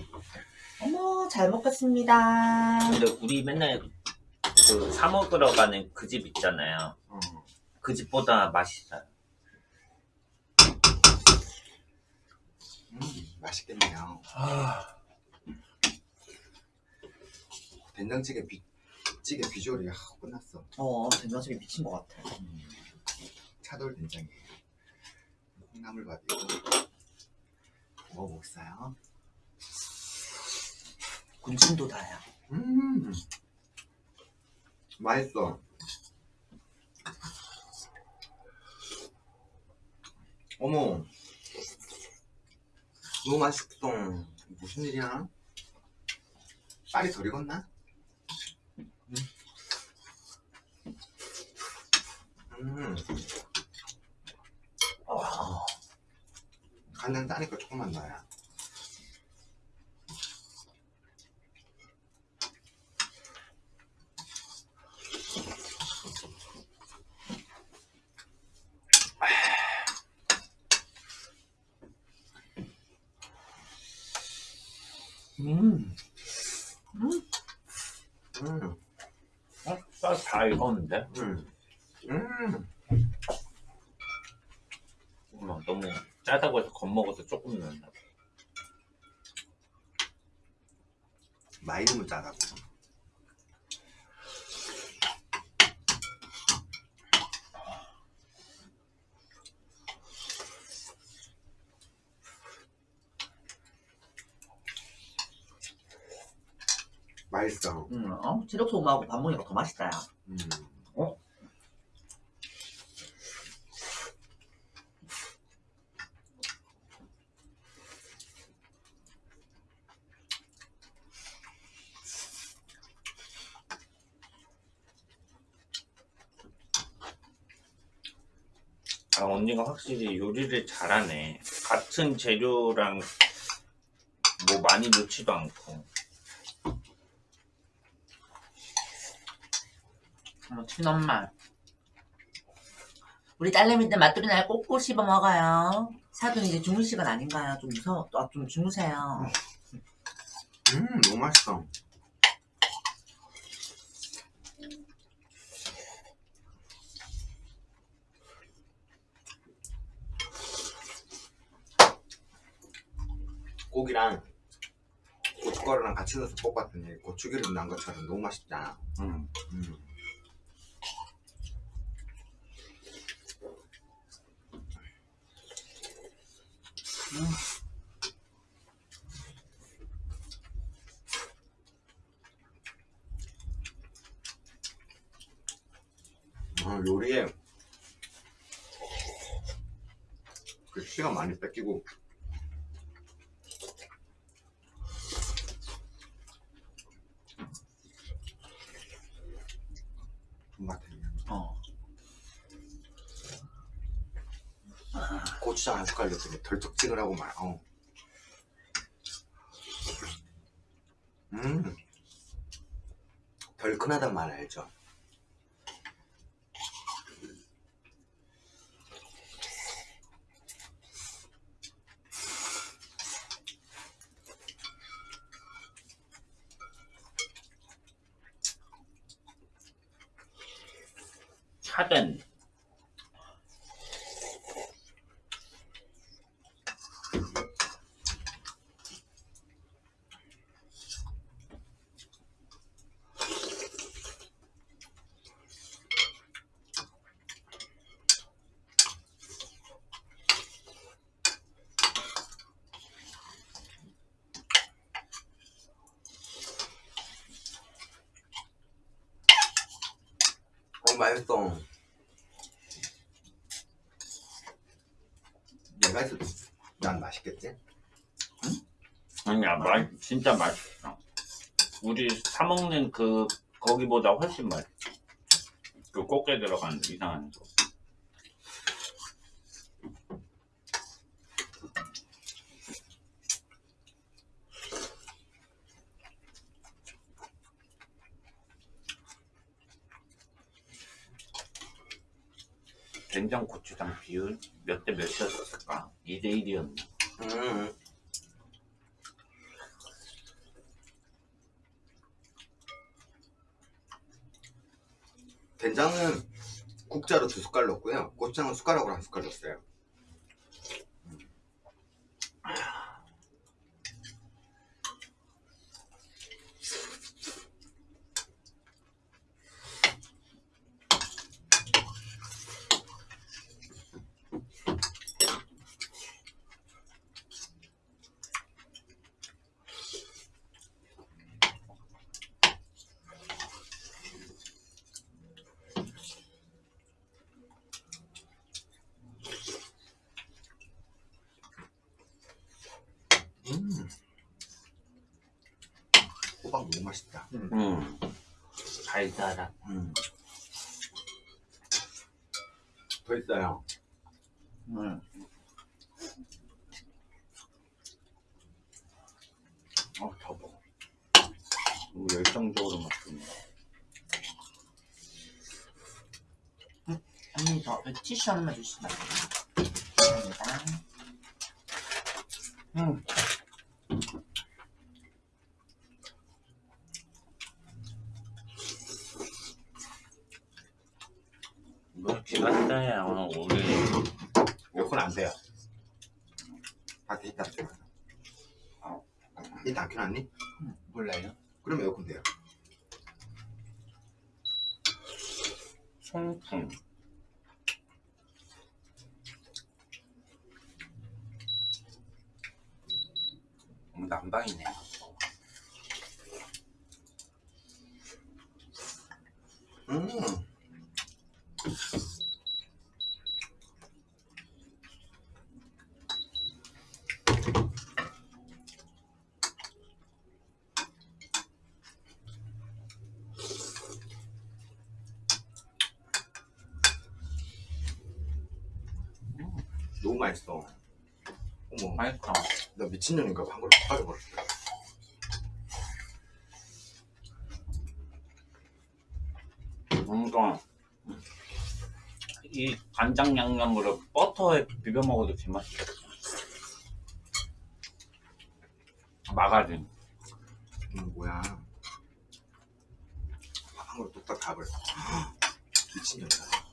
S6: 어머 잘 먹겠습니다.
S2: 근데 우리 맨날 그 사 먹으러 가는 그 집 있잖아요.
S1: 어.
S2: 그 집보다 맛있어요.
S1: 음, 맛있겠네요. 된장찌개 비, 찌개 비주얼이 아, 끝났어.
S6: 어 된장찌개 미친 것 같아.
S1: 차돌 된장이에요. 콩나물밥이고 먹어보겠어요.
S6: 군침도 다야.
S1: 음, 맛있어. 어머, 너무 맛있어. 무슨 일이야? 빨리 덜 익었나? 음,
S2: 아,
S1: 간장 짜니까 조금만 넣어야.
S2: 음,
S1: 음,
S2: 어? 쌀 다 익었는데?
S1: 음, 음.
S2: 너무 짜다고 해서 겁먹어서 조금 넣는다.
S1: 많이 넣으면 짜다고. 맛있 어.
S6: 엄마하고 밥 먹으니까 더 맛있다. 야.
S1: 음.
S6: 어?
S2: 아, 언니가 확실히 요리를 잘하네. 같은 재료랑 뭐 많이 넣지도 않고.
S6: 어머 친엄마. 우리 딸내미들 맛돌이 날 꼭꼭 씹어 먹어요. 사돈 이제 주무 시간 아닌가요? 좀 무서워. 아, 좀 주무세요.
S1: 음 너무 맛있어 고기랑 고춧가루랑 같이 넣어서 볶았더니 고추기름 난 것처럼 너무 맛있잖아
S4: 음.
S1: 음. 아, 요리에 그 시간 많이 뺏기고. 돈 같은
S6: 어.
S1: 고추장 한 숟갈 넣더니 덜쩍지근 하고 말 어. 음 덜큰하단 말 알죠?
S2: 차든
S1: 어 맛있어 내가 했어도 난 맛있겠지?
S2: 아니야 맛 진짜 맛있어 우리 사 먹는 그 거기보다 훨씬 맛있어 그 꽃게 들어간 이상한 거 된장 고추장 비율 몇 대 몇이었을까? 2대 1이었나?
S1: 음. 된장은 국자로 두 숟갈 넣고요. 고추장은 숟가락으로 한 숟갈 넣었어요. 음. 호박 너무 맛있다.
S2: 음 달달한
S1: 음. 더 있어요.
S6: 음.
S2: 어, 더 먹어. 너무 열정적으로 먹습니다
S6: 언니 저 티슈 하나만 주시면 안 돼요? 감사합니다.
S2: 음. 뭐 기갔어요 우리
S1: 에어컨 안 돼요. 밖에 있다 줘. 이따 안 켜놨니?
S2: 몰라요?
S1: 그럼 에어컨 돼요.
S2: 송풍 어, 난방이네
S1: 음. 너무 맛있어. 어머,
S2: 맛있어
S1: 나 미친년인가 봐. 한 그릇 빠져버렸어.
S2: 뭔가 이 간장 양념으로 버터에 비벼 먹어도 개맛있겠다. 마가린.
S1: 음, 뭐야. 밥으로 뚝딱 밥을. 미친년이다.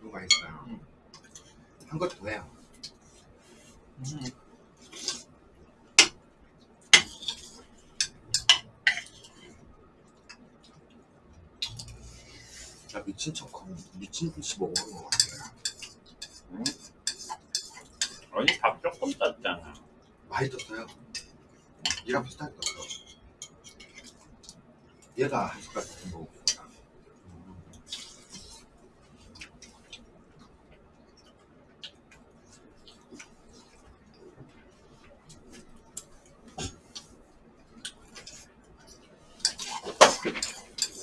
S1: 너무 맛있어요. 한 것도 해요.
S6: 음.
S1: 나 미친 척, 미친 듯이 먹어본 것 같아요.
S2: 아니 밥 조금 땄잖아.
S1: 많이 떴어요. 얘랑 비슷하게 떴어. 얘가 한 숟가락 더 먹고 있구나.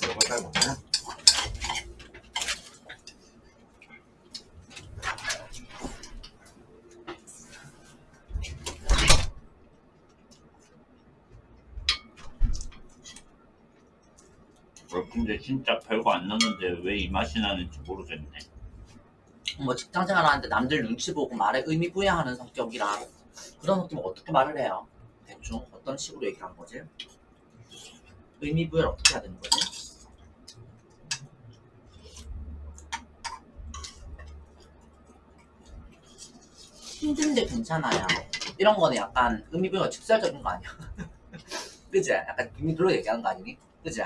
S1: 이거 잘 먹나?
S2: 어, 근데 진짜 별거 안 넣는데 왜 이 맛이 나는지 모르겠네.
S6: 뭐 직장 생활하는데 남들 눈치 보고 말에 의미 부여하는 성격이라 그런 성격은 어떻게 말을 해요? 대충 어떤 식으로 얘기하는 거지? 의미 부여를 어떻게 해야 되는 거지? 힘든데 괜찮아요. 이런 거는 약간 의미 부여가 직설적인 거 아니야? <laughs> 그지? 약간 의미로 얘기하는 거 아니니? 그지?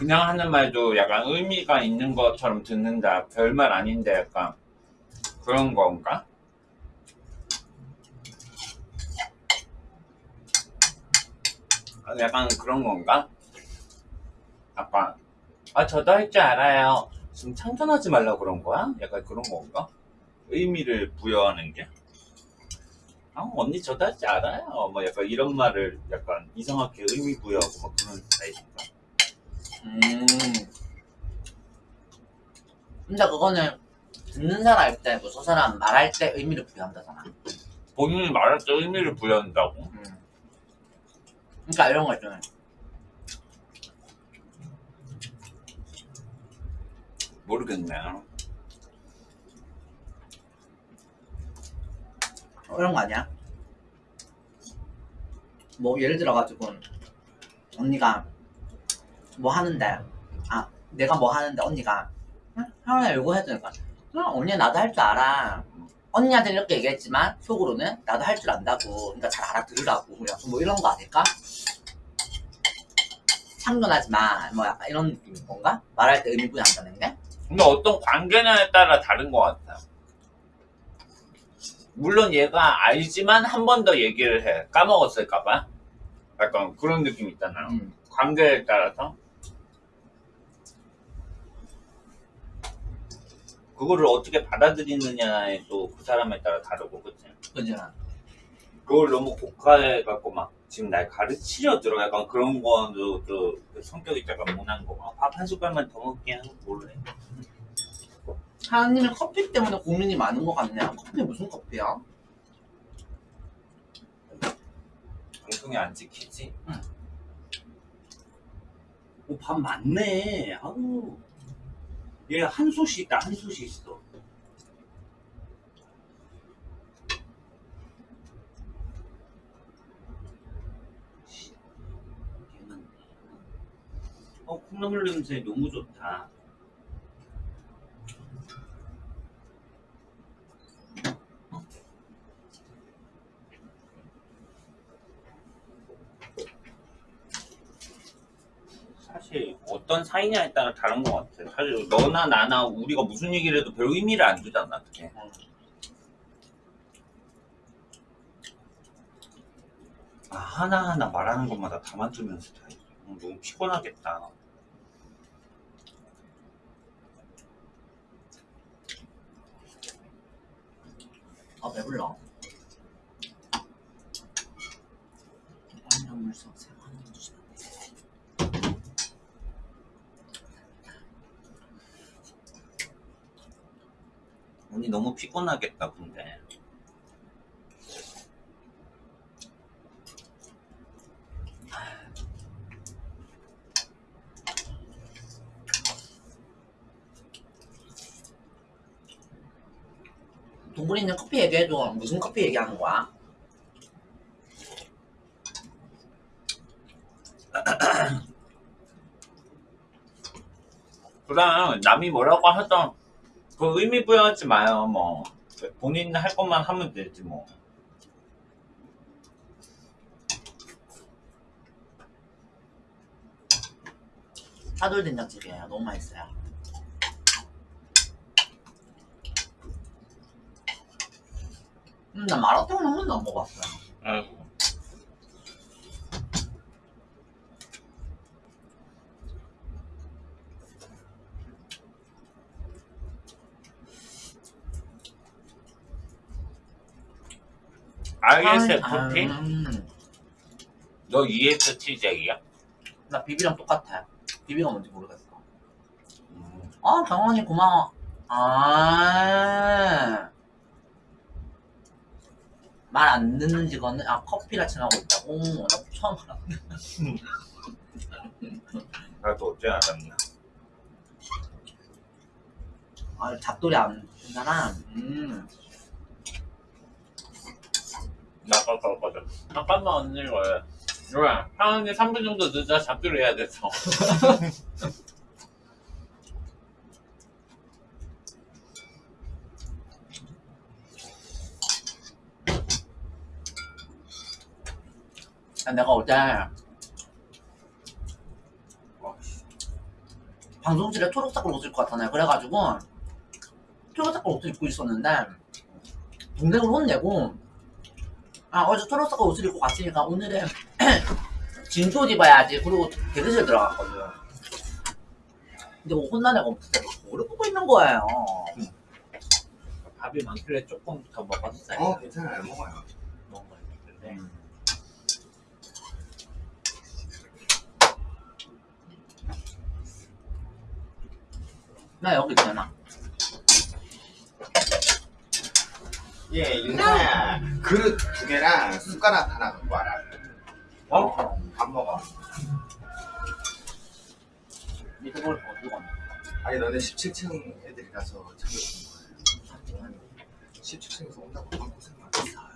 S2: 그냥 하는 말도 약간 의미가 있는 것처럼 듣는다. 별말 아닌데 약간 그런 건가? 아, 약간 그런 건가? 약간 아 저도 할 줄 알아요. 지금 참견하지 말라고 그런 거야? 약간 그런 건가? 의미를 부여하는 게? 아 언니 저도 할 줄 알아요. 뭐 약간 이런 말을 약간 이상하게 의미 부여하고 막 그런 스타일인가?
S6: 음. 근데 그거는 듣는 사람 입장이고 저 사람 말할 때 의미를 부여한다잖아.
S2: 본인이 말할 때 의미를 부여한다고?
S6: 음. 그러니까 이런 거 있잖아요.
S2: 모르겠네.
S6: 이런 거 아니야? 뭐 예를 들어가지고 언니가 뭐 하는데 아 내가 뭐 하는데 언니가 응? 하나 이거 해주니까 응, 언니 나도 할 줄 알아 언니한테 이렇게 얘기했지만 속으로는 나도 할 줄 안다고 그러니까 잘 알아들으라고 약간 뭐 이런 거 아닐까? 참견하지 마뭐 약간 이런 느낌인 건가? 말할 때 의미 부여한다는 게?
S2: 근데 어떤 관계냐에 따라 다른 것 같아요. 물론 얘가 알지만 한 번 더 얘기를 해. 까먹었을까봐. 약간 그런 느낌 있잖아요.
S6: 음.
S2: 관계에 따라서. 그거를 어떻게 받아들이느냐에 또 그 사람에 따라 다르고, 그치?
S6: 그지?
S2: 그걸 너무 고가해 갖고 막 지금 날 가르치려 들어 약간 그런 거도 또 성격이 약간 모난 거. 아, 밥한 숟갈만 더 먹게 하고 몰래.
S6: 하나님은 커피 때문에 고민이 많은 것 같네요. 커피 무슨 커피야?
S2: 방송이 안 지키지?
S7: 오, 밥 많네. 아우. 얘 한 솥이 있다, 한 솥이 있어. 어, 콩나물 냄새 너무 좋다.
S2: 어떤 사이냐에 따라 다른 것 같아. 사실 너나 나나 우리가 무슨 얘기를 해도 별 의미를 안 주잖아. 그게. 아, 하나하나 말하는 것마다 담아두면서 다 너무 피곤하겠다.
S6: 아 배불러. 한잔 물수 없어.
S2: 언니 너무 피곤하겠다 근데
S6: 동굴이는 커피 얘기해줘. 무슨 커피 얘기하는 거야?
S2: 그냥 남이 뭐라고 하던 그 의미 부여하지 마요 뭐 본인 할 것만 하면 되지 뭐
S6: 차돌 된장찌개예요. 너무 맛있어요. 음, 나 마라탕은 한 번도 안 먹어봤어요.
S2: 아 ISFP?
S6: 음,
S2: 너 ESTJ야?
S6: 나 비비랑 똑같아. 비비가 뭔지 모르겠어. 아, 경원이 고마워. 아. 말 안 듣는 직원은, 아, 커피라 칭하고 있다고? 나 처음 알았네. <laughs>
S2: 나도 어째 알았냐
S6: 아, 잡돌이 안 듣는 사람? 음.
S2: 나빠빠빠져 잠깐만 언니 왜 뭐야 상은이 3분 정도 늦어 잡기로 해야 돼서
S6: 아, 내가 어제 방송실에 초록색깔 옷을 입고 왔잖아요. 그래가지고 초록색깔 옷을 입고 있었는데 동생을 혼내고 아 어제 초록색깔 옷을 입고 갔으니까 오늘은 <clears throat> 진도 옷 입어야지. 그리고 대기실 들어갔거든. 근데 뭐 혼난 애가 없어. 뭐를 보고 있는 거예요.
S2: 밥이 많길래 조금 더 먹었어요
S1: 어 괜찮아요 먹어요
S2: 먹은 거 같은데
S6: 나 여기 있잖아.
S1: 예 윤서야 그릇 두 개랑 숟가락 하나 갖고 와라.
S2: 어?
S1: 밥 먹어.
S6: 뭘 어디고 왔나?
S1: 아니 너네 17층 애들이라서 챙겨주는 거예요 17층에서 온다고 얼마나 고생 많았어요.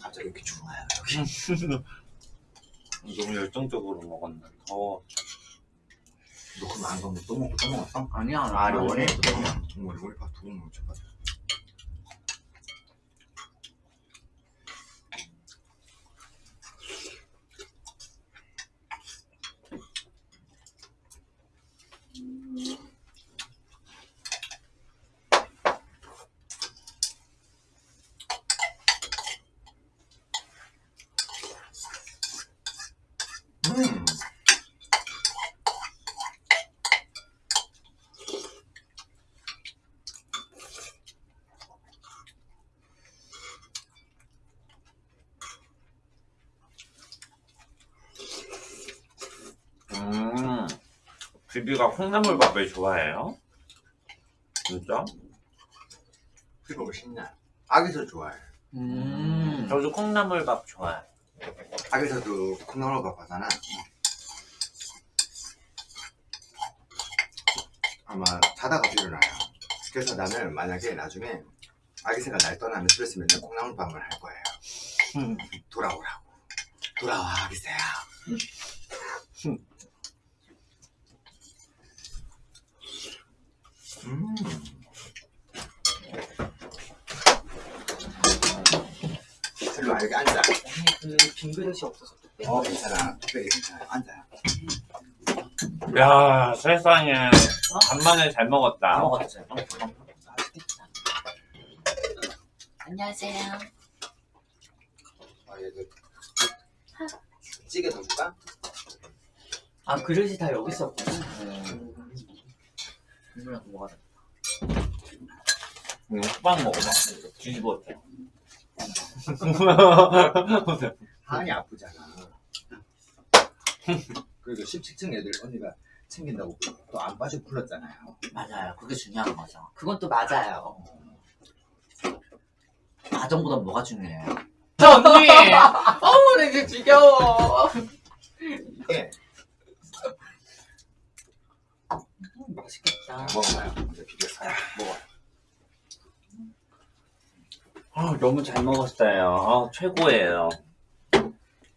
S1: 갑자기 이렇게 좋아요 여기. <laughs>
S2: 너무 열정적으로 먹었나
S1: 더너 그럼 안 가면 또 먹고 또 먹었어?
S6: 아니야.
S1: 아 원래 정말 우리 밥두고 먹으면 좋아 음.
S2: 음, 비비가 콩나물밥을 좋아해요? 진짜?
S1: 그거 맛있냐? 아기서 좋아해
S6: 음.
S2: 저도 콩나물밥 좋아해
S1: 아기서도 콩나물밥 하잖아 아마 자다가 일어나요 그래서 나는 만약에 나중에 아기새가 날 떠나면 집에서 맨날 콩나물밥을 할 거예요
S2: 음.
S1: 돌아오라고 돌아와 아기새야 음. 여기 앉아
S6: 그빈 그릇이 없어서
S1: 또어 괜찮아 특별히 괜찮아 앉아요
S2: 야 세상에 간만에
S6: 잘다
S2: 먹었다
S6: 먹었지. 안녕하세요.
S1: 아 얘도 찌개 더 줄까?
S6: 아 그릇이 다 여기 있었구나. 뭐가 다
S2: 응, 호박 먹어봐. 뒤집어 져.
S1: 하은이 아프잖아. 그래도 17층 애들 언니가 챙긴다고 또 안 빠지고 불렀잖아요.
S6: 맞아요. 그게 중요한 거죠. 그건 또 맞아요. 가정보다 뭐가 중요해요? 언니! <laughs> 어우, 나 이제 지겨워.
S1: 이게
S6: 맛있겠다.
S1: 먹어봐요. 이제 비벼서 먹어요.
S2: 아, 너무 잘 먹었어요. 아, 최고예요.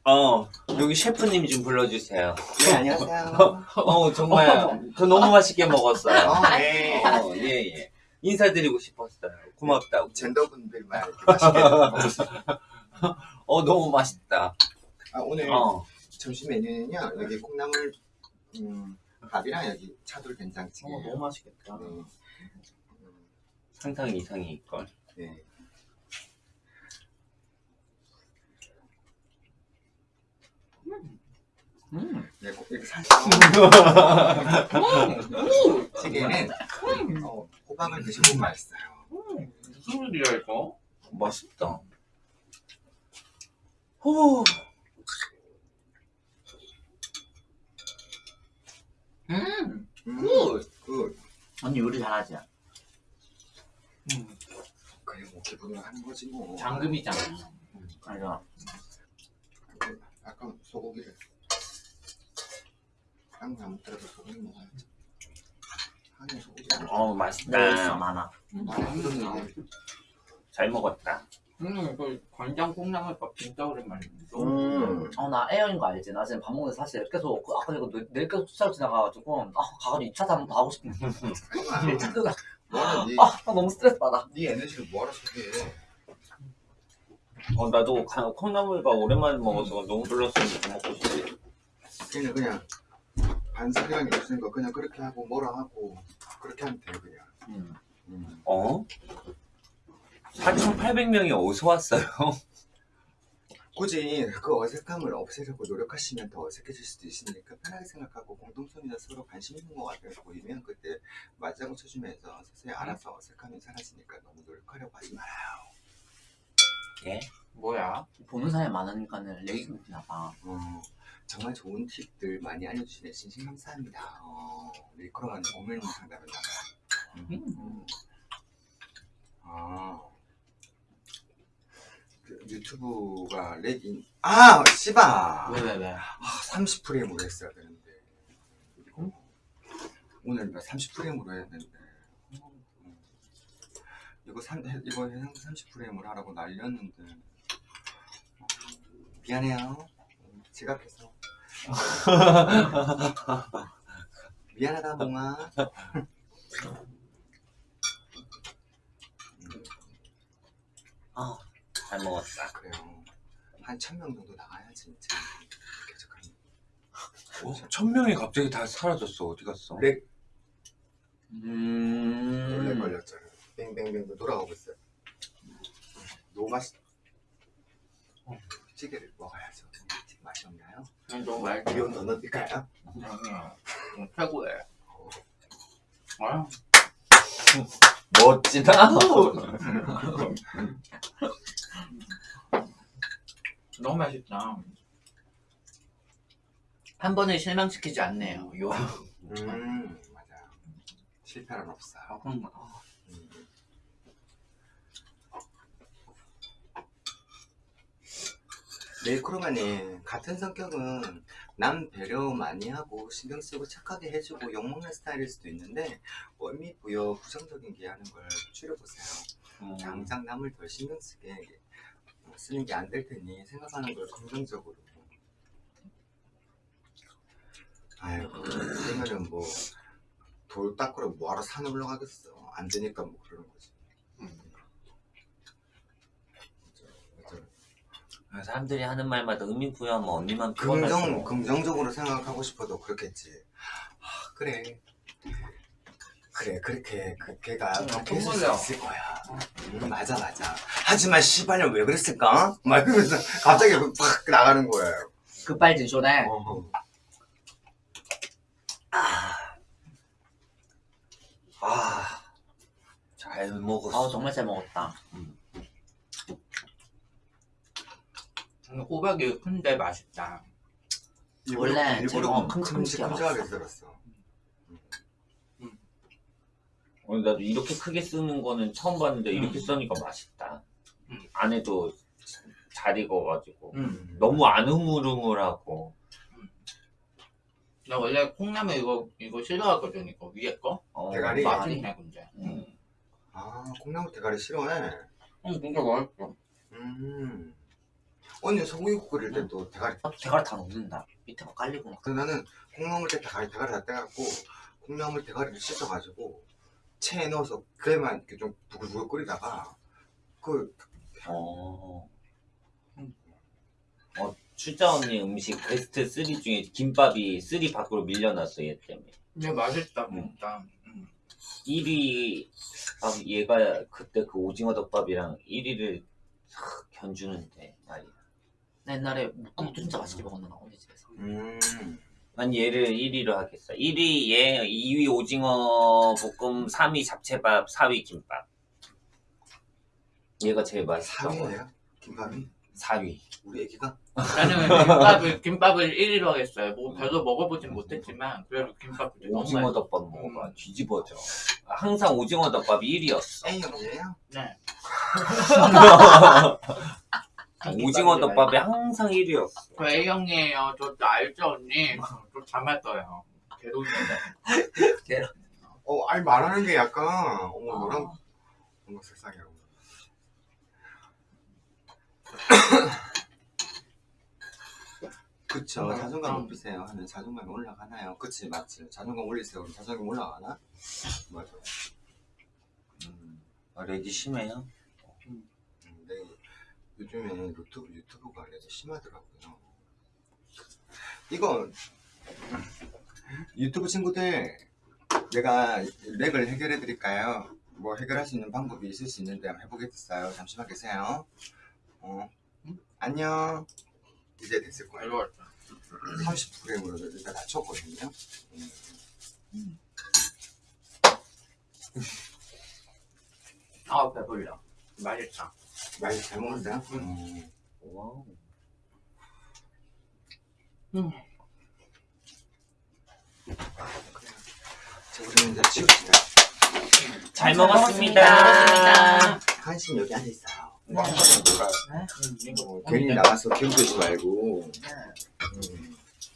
S2: 어, 여기 셰프님 좀 불러주세요.
S1: 네, 안녕하세요.
S2: 어, 정말, 저 너무 맛있게 먹었어요.
S1: 어, 네.
S2: 어, 예, 예. 인사드리고 싶었어요. 고맙다고.
S1: 젠더분들만 이렇게 맛있게 먹었어요. <laughs>
S2: 어, 너무 맛있다.
S1: 아, 오늘
S2: 어,
S1: 점심 메뉴는요. 여기 콩나물 음, 밥이랑 여기 차돌 된장찌개.
S6: 어, 너무 맛있겠다.
S1: 네. 음,
S2: 상상 이상일걸.
S1: 네.
S6: 음.
S1: 네, 꼭 이렇게 사실 찌개는 어, 호박을 드셔보면 맛있어요.
S2: 무슨 일이야, 이거? 맛있다. 호.
S6: 음.
S1: 음,
S6: good.
S1: good.
S6: 언니 요리 잘하지?
S1: 그래 뭐 기분으로 하는 거지 뭐.
S6: 장금이잖아. 맞아.
S1: 아까 소고기를 한국에 안 먹더라도 소고기 먹어야지. 한국 소고기.
S2: 어,
S6: 네,
S2: 맛있다.
S6: 많아.
S2: 잘 먹었다.
S6: 음, 그 간장 콩나물밥 진짜 오랜만이네.
S1: 음.
S6: 어, 나 에어인 거 알지? 나 지금 밥 먹는데 사실 계속, 그 아까 내가 내- 계속 투자로 지나가가지고, 아, 가가지고 2차 한번 더 하고 싶은데.
S1: 아니야.
S6: 자꾸가,
S1: 너는 네,
S6: 아, 나 너무 스트레스 받아.
S1: 네 에너지를 뭐하러 소비해?
S2: 어, 나도 가- 콩나물밥 오랜만에 먹어서 너무 불렀으니까 먹고 싶지.
S1: 걔는 그냥 반사기간이 없으니까 그냥 그렇게 하고 뭐라 하고 그렇게 하면 돼 그냥.
S6: 음.
S1: 음.
S2: 어? 4,800명이 어디서 왔어요? <laughs>
S1: 굳이 그 어색함을 없애려고 노력하시면 더 어색해질 수도 있으니까 편하게 생각하고 공동선이나 서로 관심 있는 것 같아 보이면 그때 맞장구 쳐주면서 서서히 알아서 어색함이 사라지니까 너무 노력하려고 하지 말아요.
S2: 예?
S6: 뭐야? 보는 사람이 많으니까는 얘기 끊기나 봐.
S1: 어, 정말 좋은 팁들 많이 알려주시네 진심 감사합니다. 어, 밀크로만 오밀 상담을 나가. 음. 아. 그 유튜브가 렉인 아 씨바
S6: 왜?
S1: 아, 30프레임으로 했어야 되는데 그리고 오늘 30프레임으로 해야 되는데 음. 이거 삼 이거 해상 30프레임으로 하라고 날렸는데 어, 미안해요 지각해서 미안하다 몽아
S2: 아, 잘 먹었다.
S1: 그래요 한 천 명 정도 나가야지 개척하는
S2: 어? 천 명이 갑자기 다 사라졌어. 어디 갔어?
S1: 렉
S6: 음.
S1: 원래 걸렸잖아요. 뱅뱅뱅 돌아가고 있어요. 너무 맛있. 어, 찌개를 먹어야죠. 맛이 없나요?
S6: 너무 말
S1: 기온 더 넣을까요?
S6: 최고해. 아,
S2: 멋지다.
S6: 너무 맛있다. 한 번에 실망시키지 않네요. 요.
S1: 음 맞아요. 실패는 없어요.
S6: 음.
S1: 음. 메이크로만이 같은 성격은 남 배려 많이 하고 신경 쓰고 착하게 해주고 욕먹는 스타일일 수도 있는데 월미 부여 부정적인 게 하는 걸 줄여보세요.
S2: 음.
S1: 당장 남을 덜 신경 쓰게 쓰는 게 안 될 테니 생각하는 걸 긍정적으로. 아이고 그러면은 뭐 돌 닦으러 뭐하러 산에 올라가겠어? 안 되니까 뭐 그러는 거지. 맞아, 맞아.
S2: 사람들이 하는 말마다 의미 부여하면 언니만 피곤할 수
S1: 긍정 긍정적으로 생각하고 싶어도 그렇겠지. 아, 그래. 그래 그렇게 그 걔가 그렇게 했을 수. 있을 거야. 음, 맞아 맞아. 하지만 씨발년 왜 그랬을까? 막 이러면서 갑자기 팍 나가는 거예요.
S6: 급발진 쇼네.
S1: 어.
S2: 아. 자, 잘 먹었어.
S6: 아 정말 잘 먹었다.
S8: 음, 호박이 큰데 맛있다.
S6: 원래
S1: 일부러
S6: 제가
S1: 큼-
S6: 큼직큼직하게
S1: 큼직하게 썰었어.
S2: 어, 나도 이렇게 크게 쓰는 거는 처음 봤는데 이렇게 써니까 맛있다.
S8: 음.
S2: 안에도 잘 익어가지고
S8: 음.
S2: 너무 안 흐물흐물하고
S8: 나 원래 콩나물 이거 이거 싫어하거든 이거 위에 거.
S2: 어,
S1: 대가리?
S8: 맛있네 근데.
S2: 음.
S1: 아 콩나물 대가리 싫어해.
S8: 응 진짜 맛있어.
S1: 음. 언니 소고기 끓일 때도 대가리.
S6: 아, 대가리 다 넣는다. 밑에 거 깔리고 막.
S1: 근데 나는 콩나물 때 대가리 대가리 다 떼갖고 콩나물 대가리를 씻어가지고 체에 넣어서 그래만 이렇게 좀 부글부글 끓이다가 그
S2: 어. 어, 출자 언니 음식 베스트 3 중에 김밥이 3 밖으로 밀려났어 얘 때문에
S8: 근데 맛있다
S2: 음.
S8: 진짜. 음.
S2: 1위 아, 얘가 그때 그 오징어 덮밥이랑 1위를 견주는데
S6: 나 옛날에 묵국도 진짜 맛있게 먹었는데 언니 집에서.
S1: 음.
S2: 난 얘를 1위로 하겠어 1위 얘 2위 오징어 볶음 3위 잡채밥 4위 김밥 얘가 제일 맛있던 거야
S1: 사위예요? 김밥이?
S2: 4위
S1: 우리 애기가?
S8: 나는 <laughs> 김밥을 김밥을 1위로 하겠어요. 뭐 별로 먹어보진 못했지만 그래도 김밥이 너무
S2: 오징어. 덮밥 먹어봐 뒤집어져 항상 오징어 덮밥이 1위였어
S1: A형이에요?
S8: 네. <laughs> <laughs>
S2: 오징어 덮밥이 항상 1위였어
S8: 저 A형이에요. 저 알죠 언니? 저 닮았어요. 개동인데.
S1: 어, 아니 말하는 게 약간 어머
S6: 아.
S1: 너랑 어머 세상에 그쵸
S8: 음,
S1: 자존감
S8: 음.
S1: 높이세요 하면 자존감이 올라가나요? 그치 맞지 자존감 올리세요 그럼 자존감 올라가나? 맞아 음,
S2: 아, 렉이 심해요?
S1: 음, 근데 요즘에 유튜브, 유튜브가 그래도 심하더라고요 이거 유튜브 친구들 내가 렉을 해결해 드릴까요? 뭐 해결할 수 있는 방법이 있을 수 있는데 한번 해보겠어요 잠시만 계세요 어. 안녕 이제 됐을 거예요
S8: 알고 왔죠.
S1: 30프레임으로 일단 다 쳤거든요 음.
S8: 아 배불러. 맛있다.
S1: 많이 잘 먹었어요? 음.
S2: 와우.
S1: 자 우리는 이제 치웁시다
S2: 잘
S6: 먹었습니다.
S2: 먹었습니다.
S1: 한신 여기 앉아 있어요 뭐뭐한 번은 누가
S8: 음, 이거
S1: 괜히 나가서 좋지 말고
S6: 네.
S1: 음.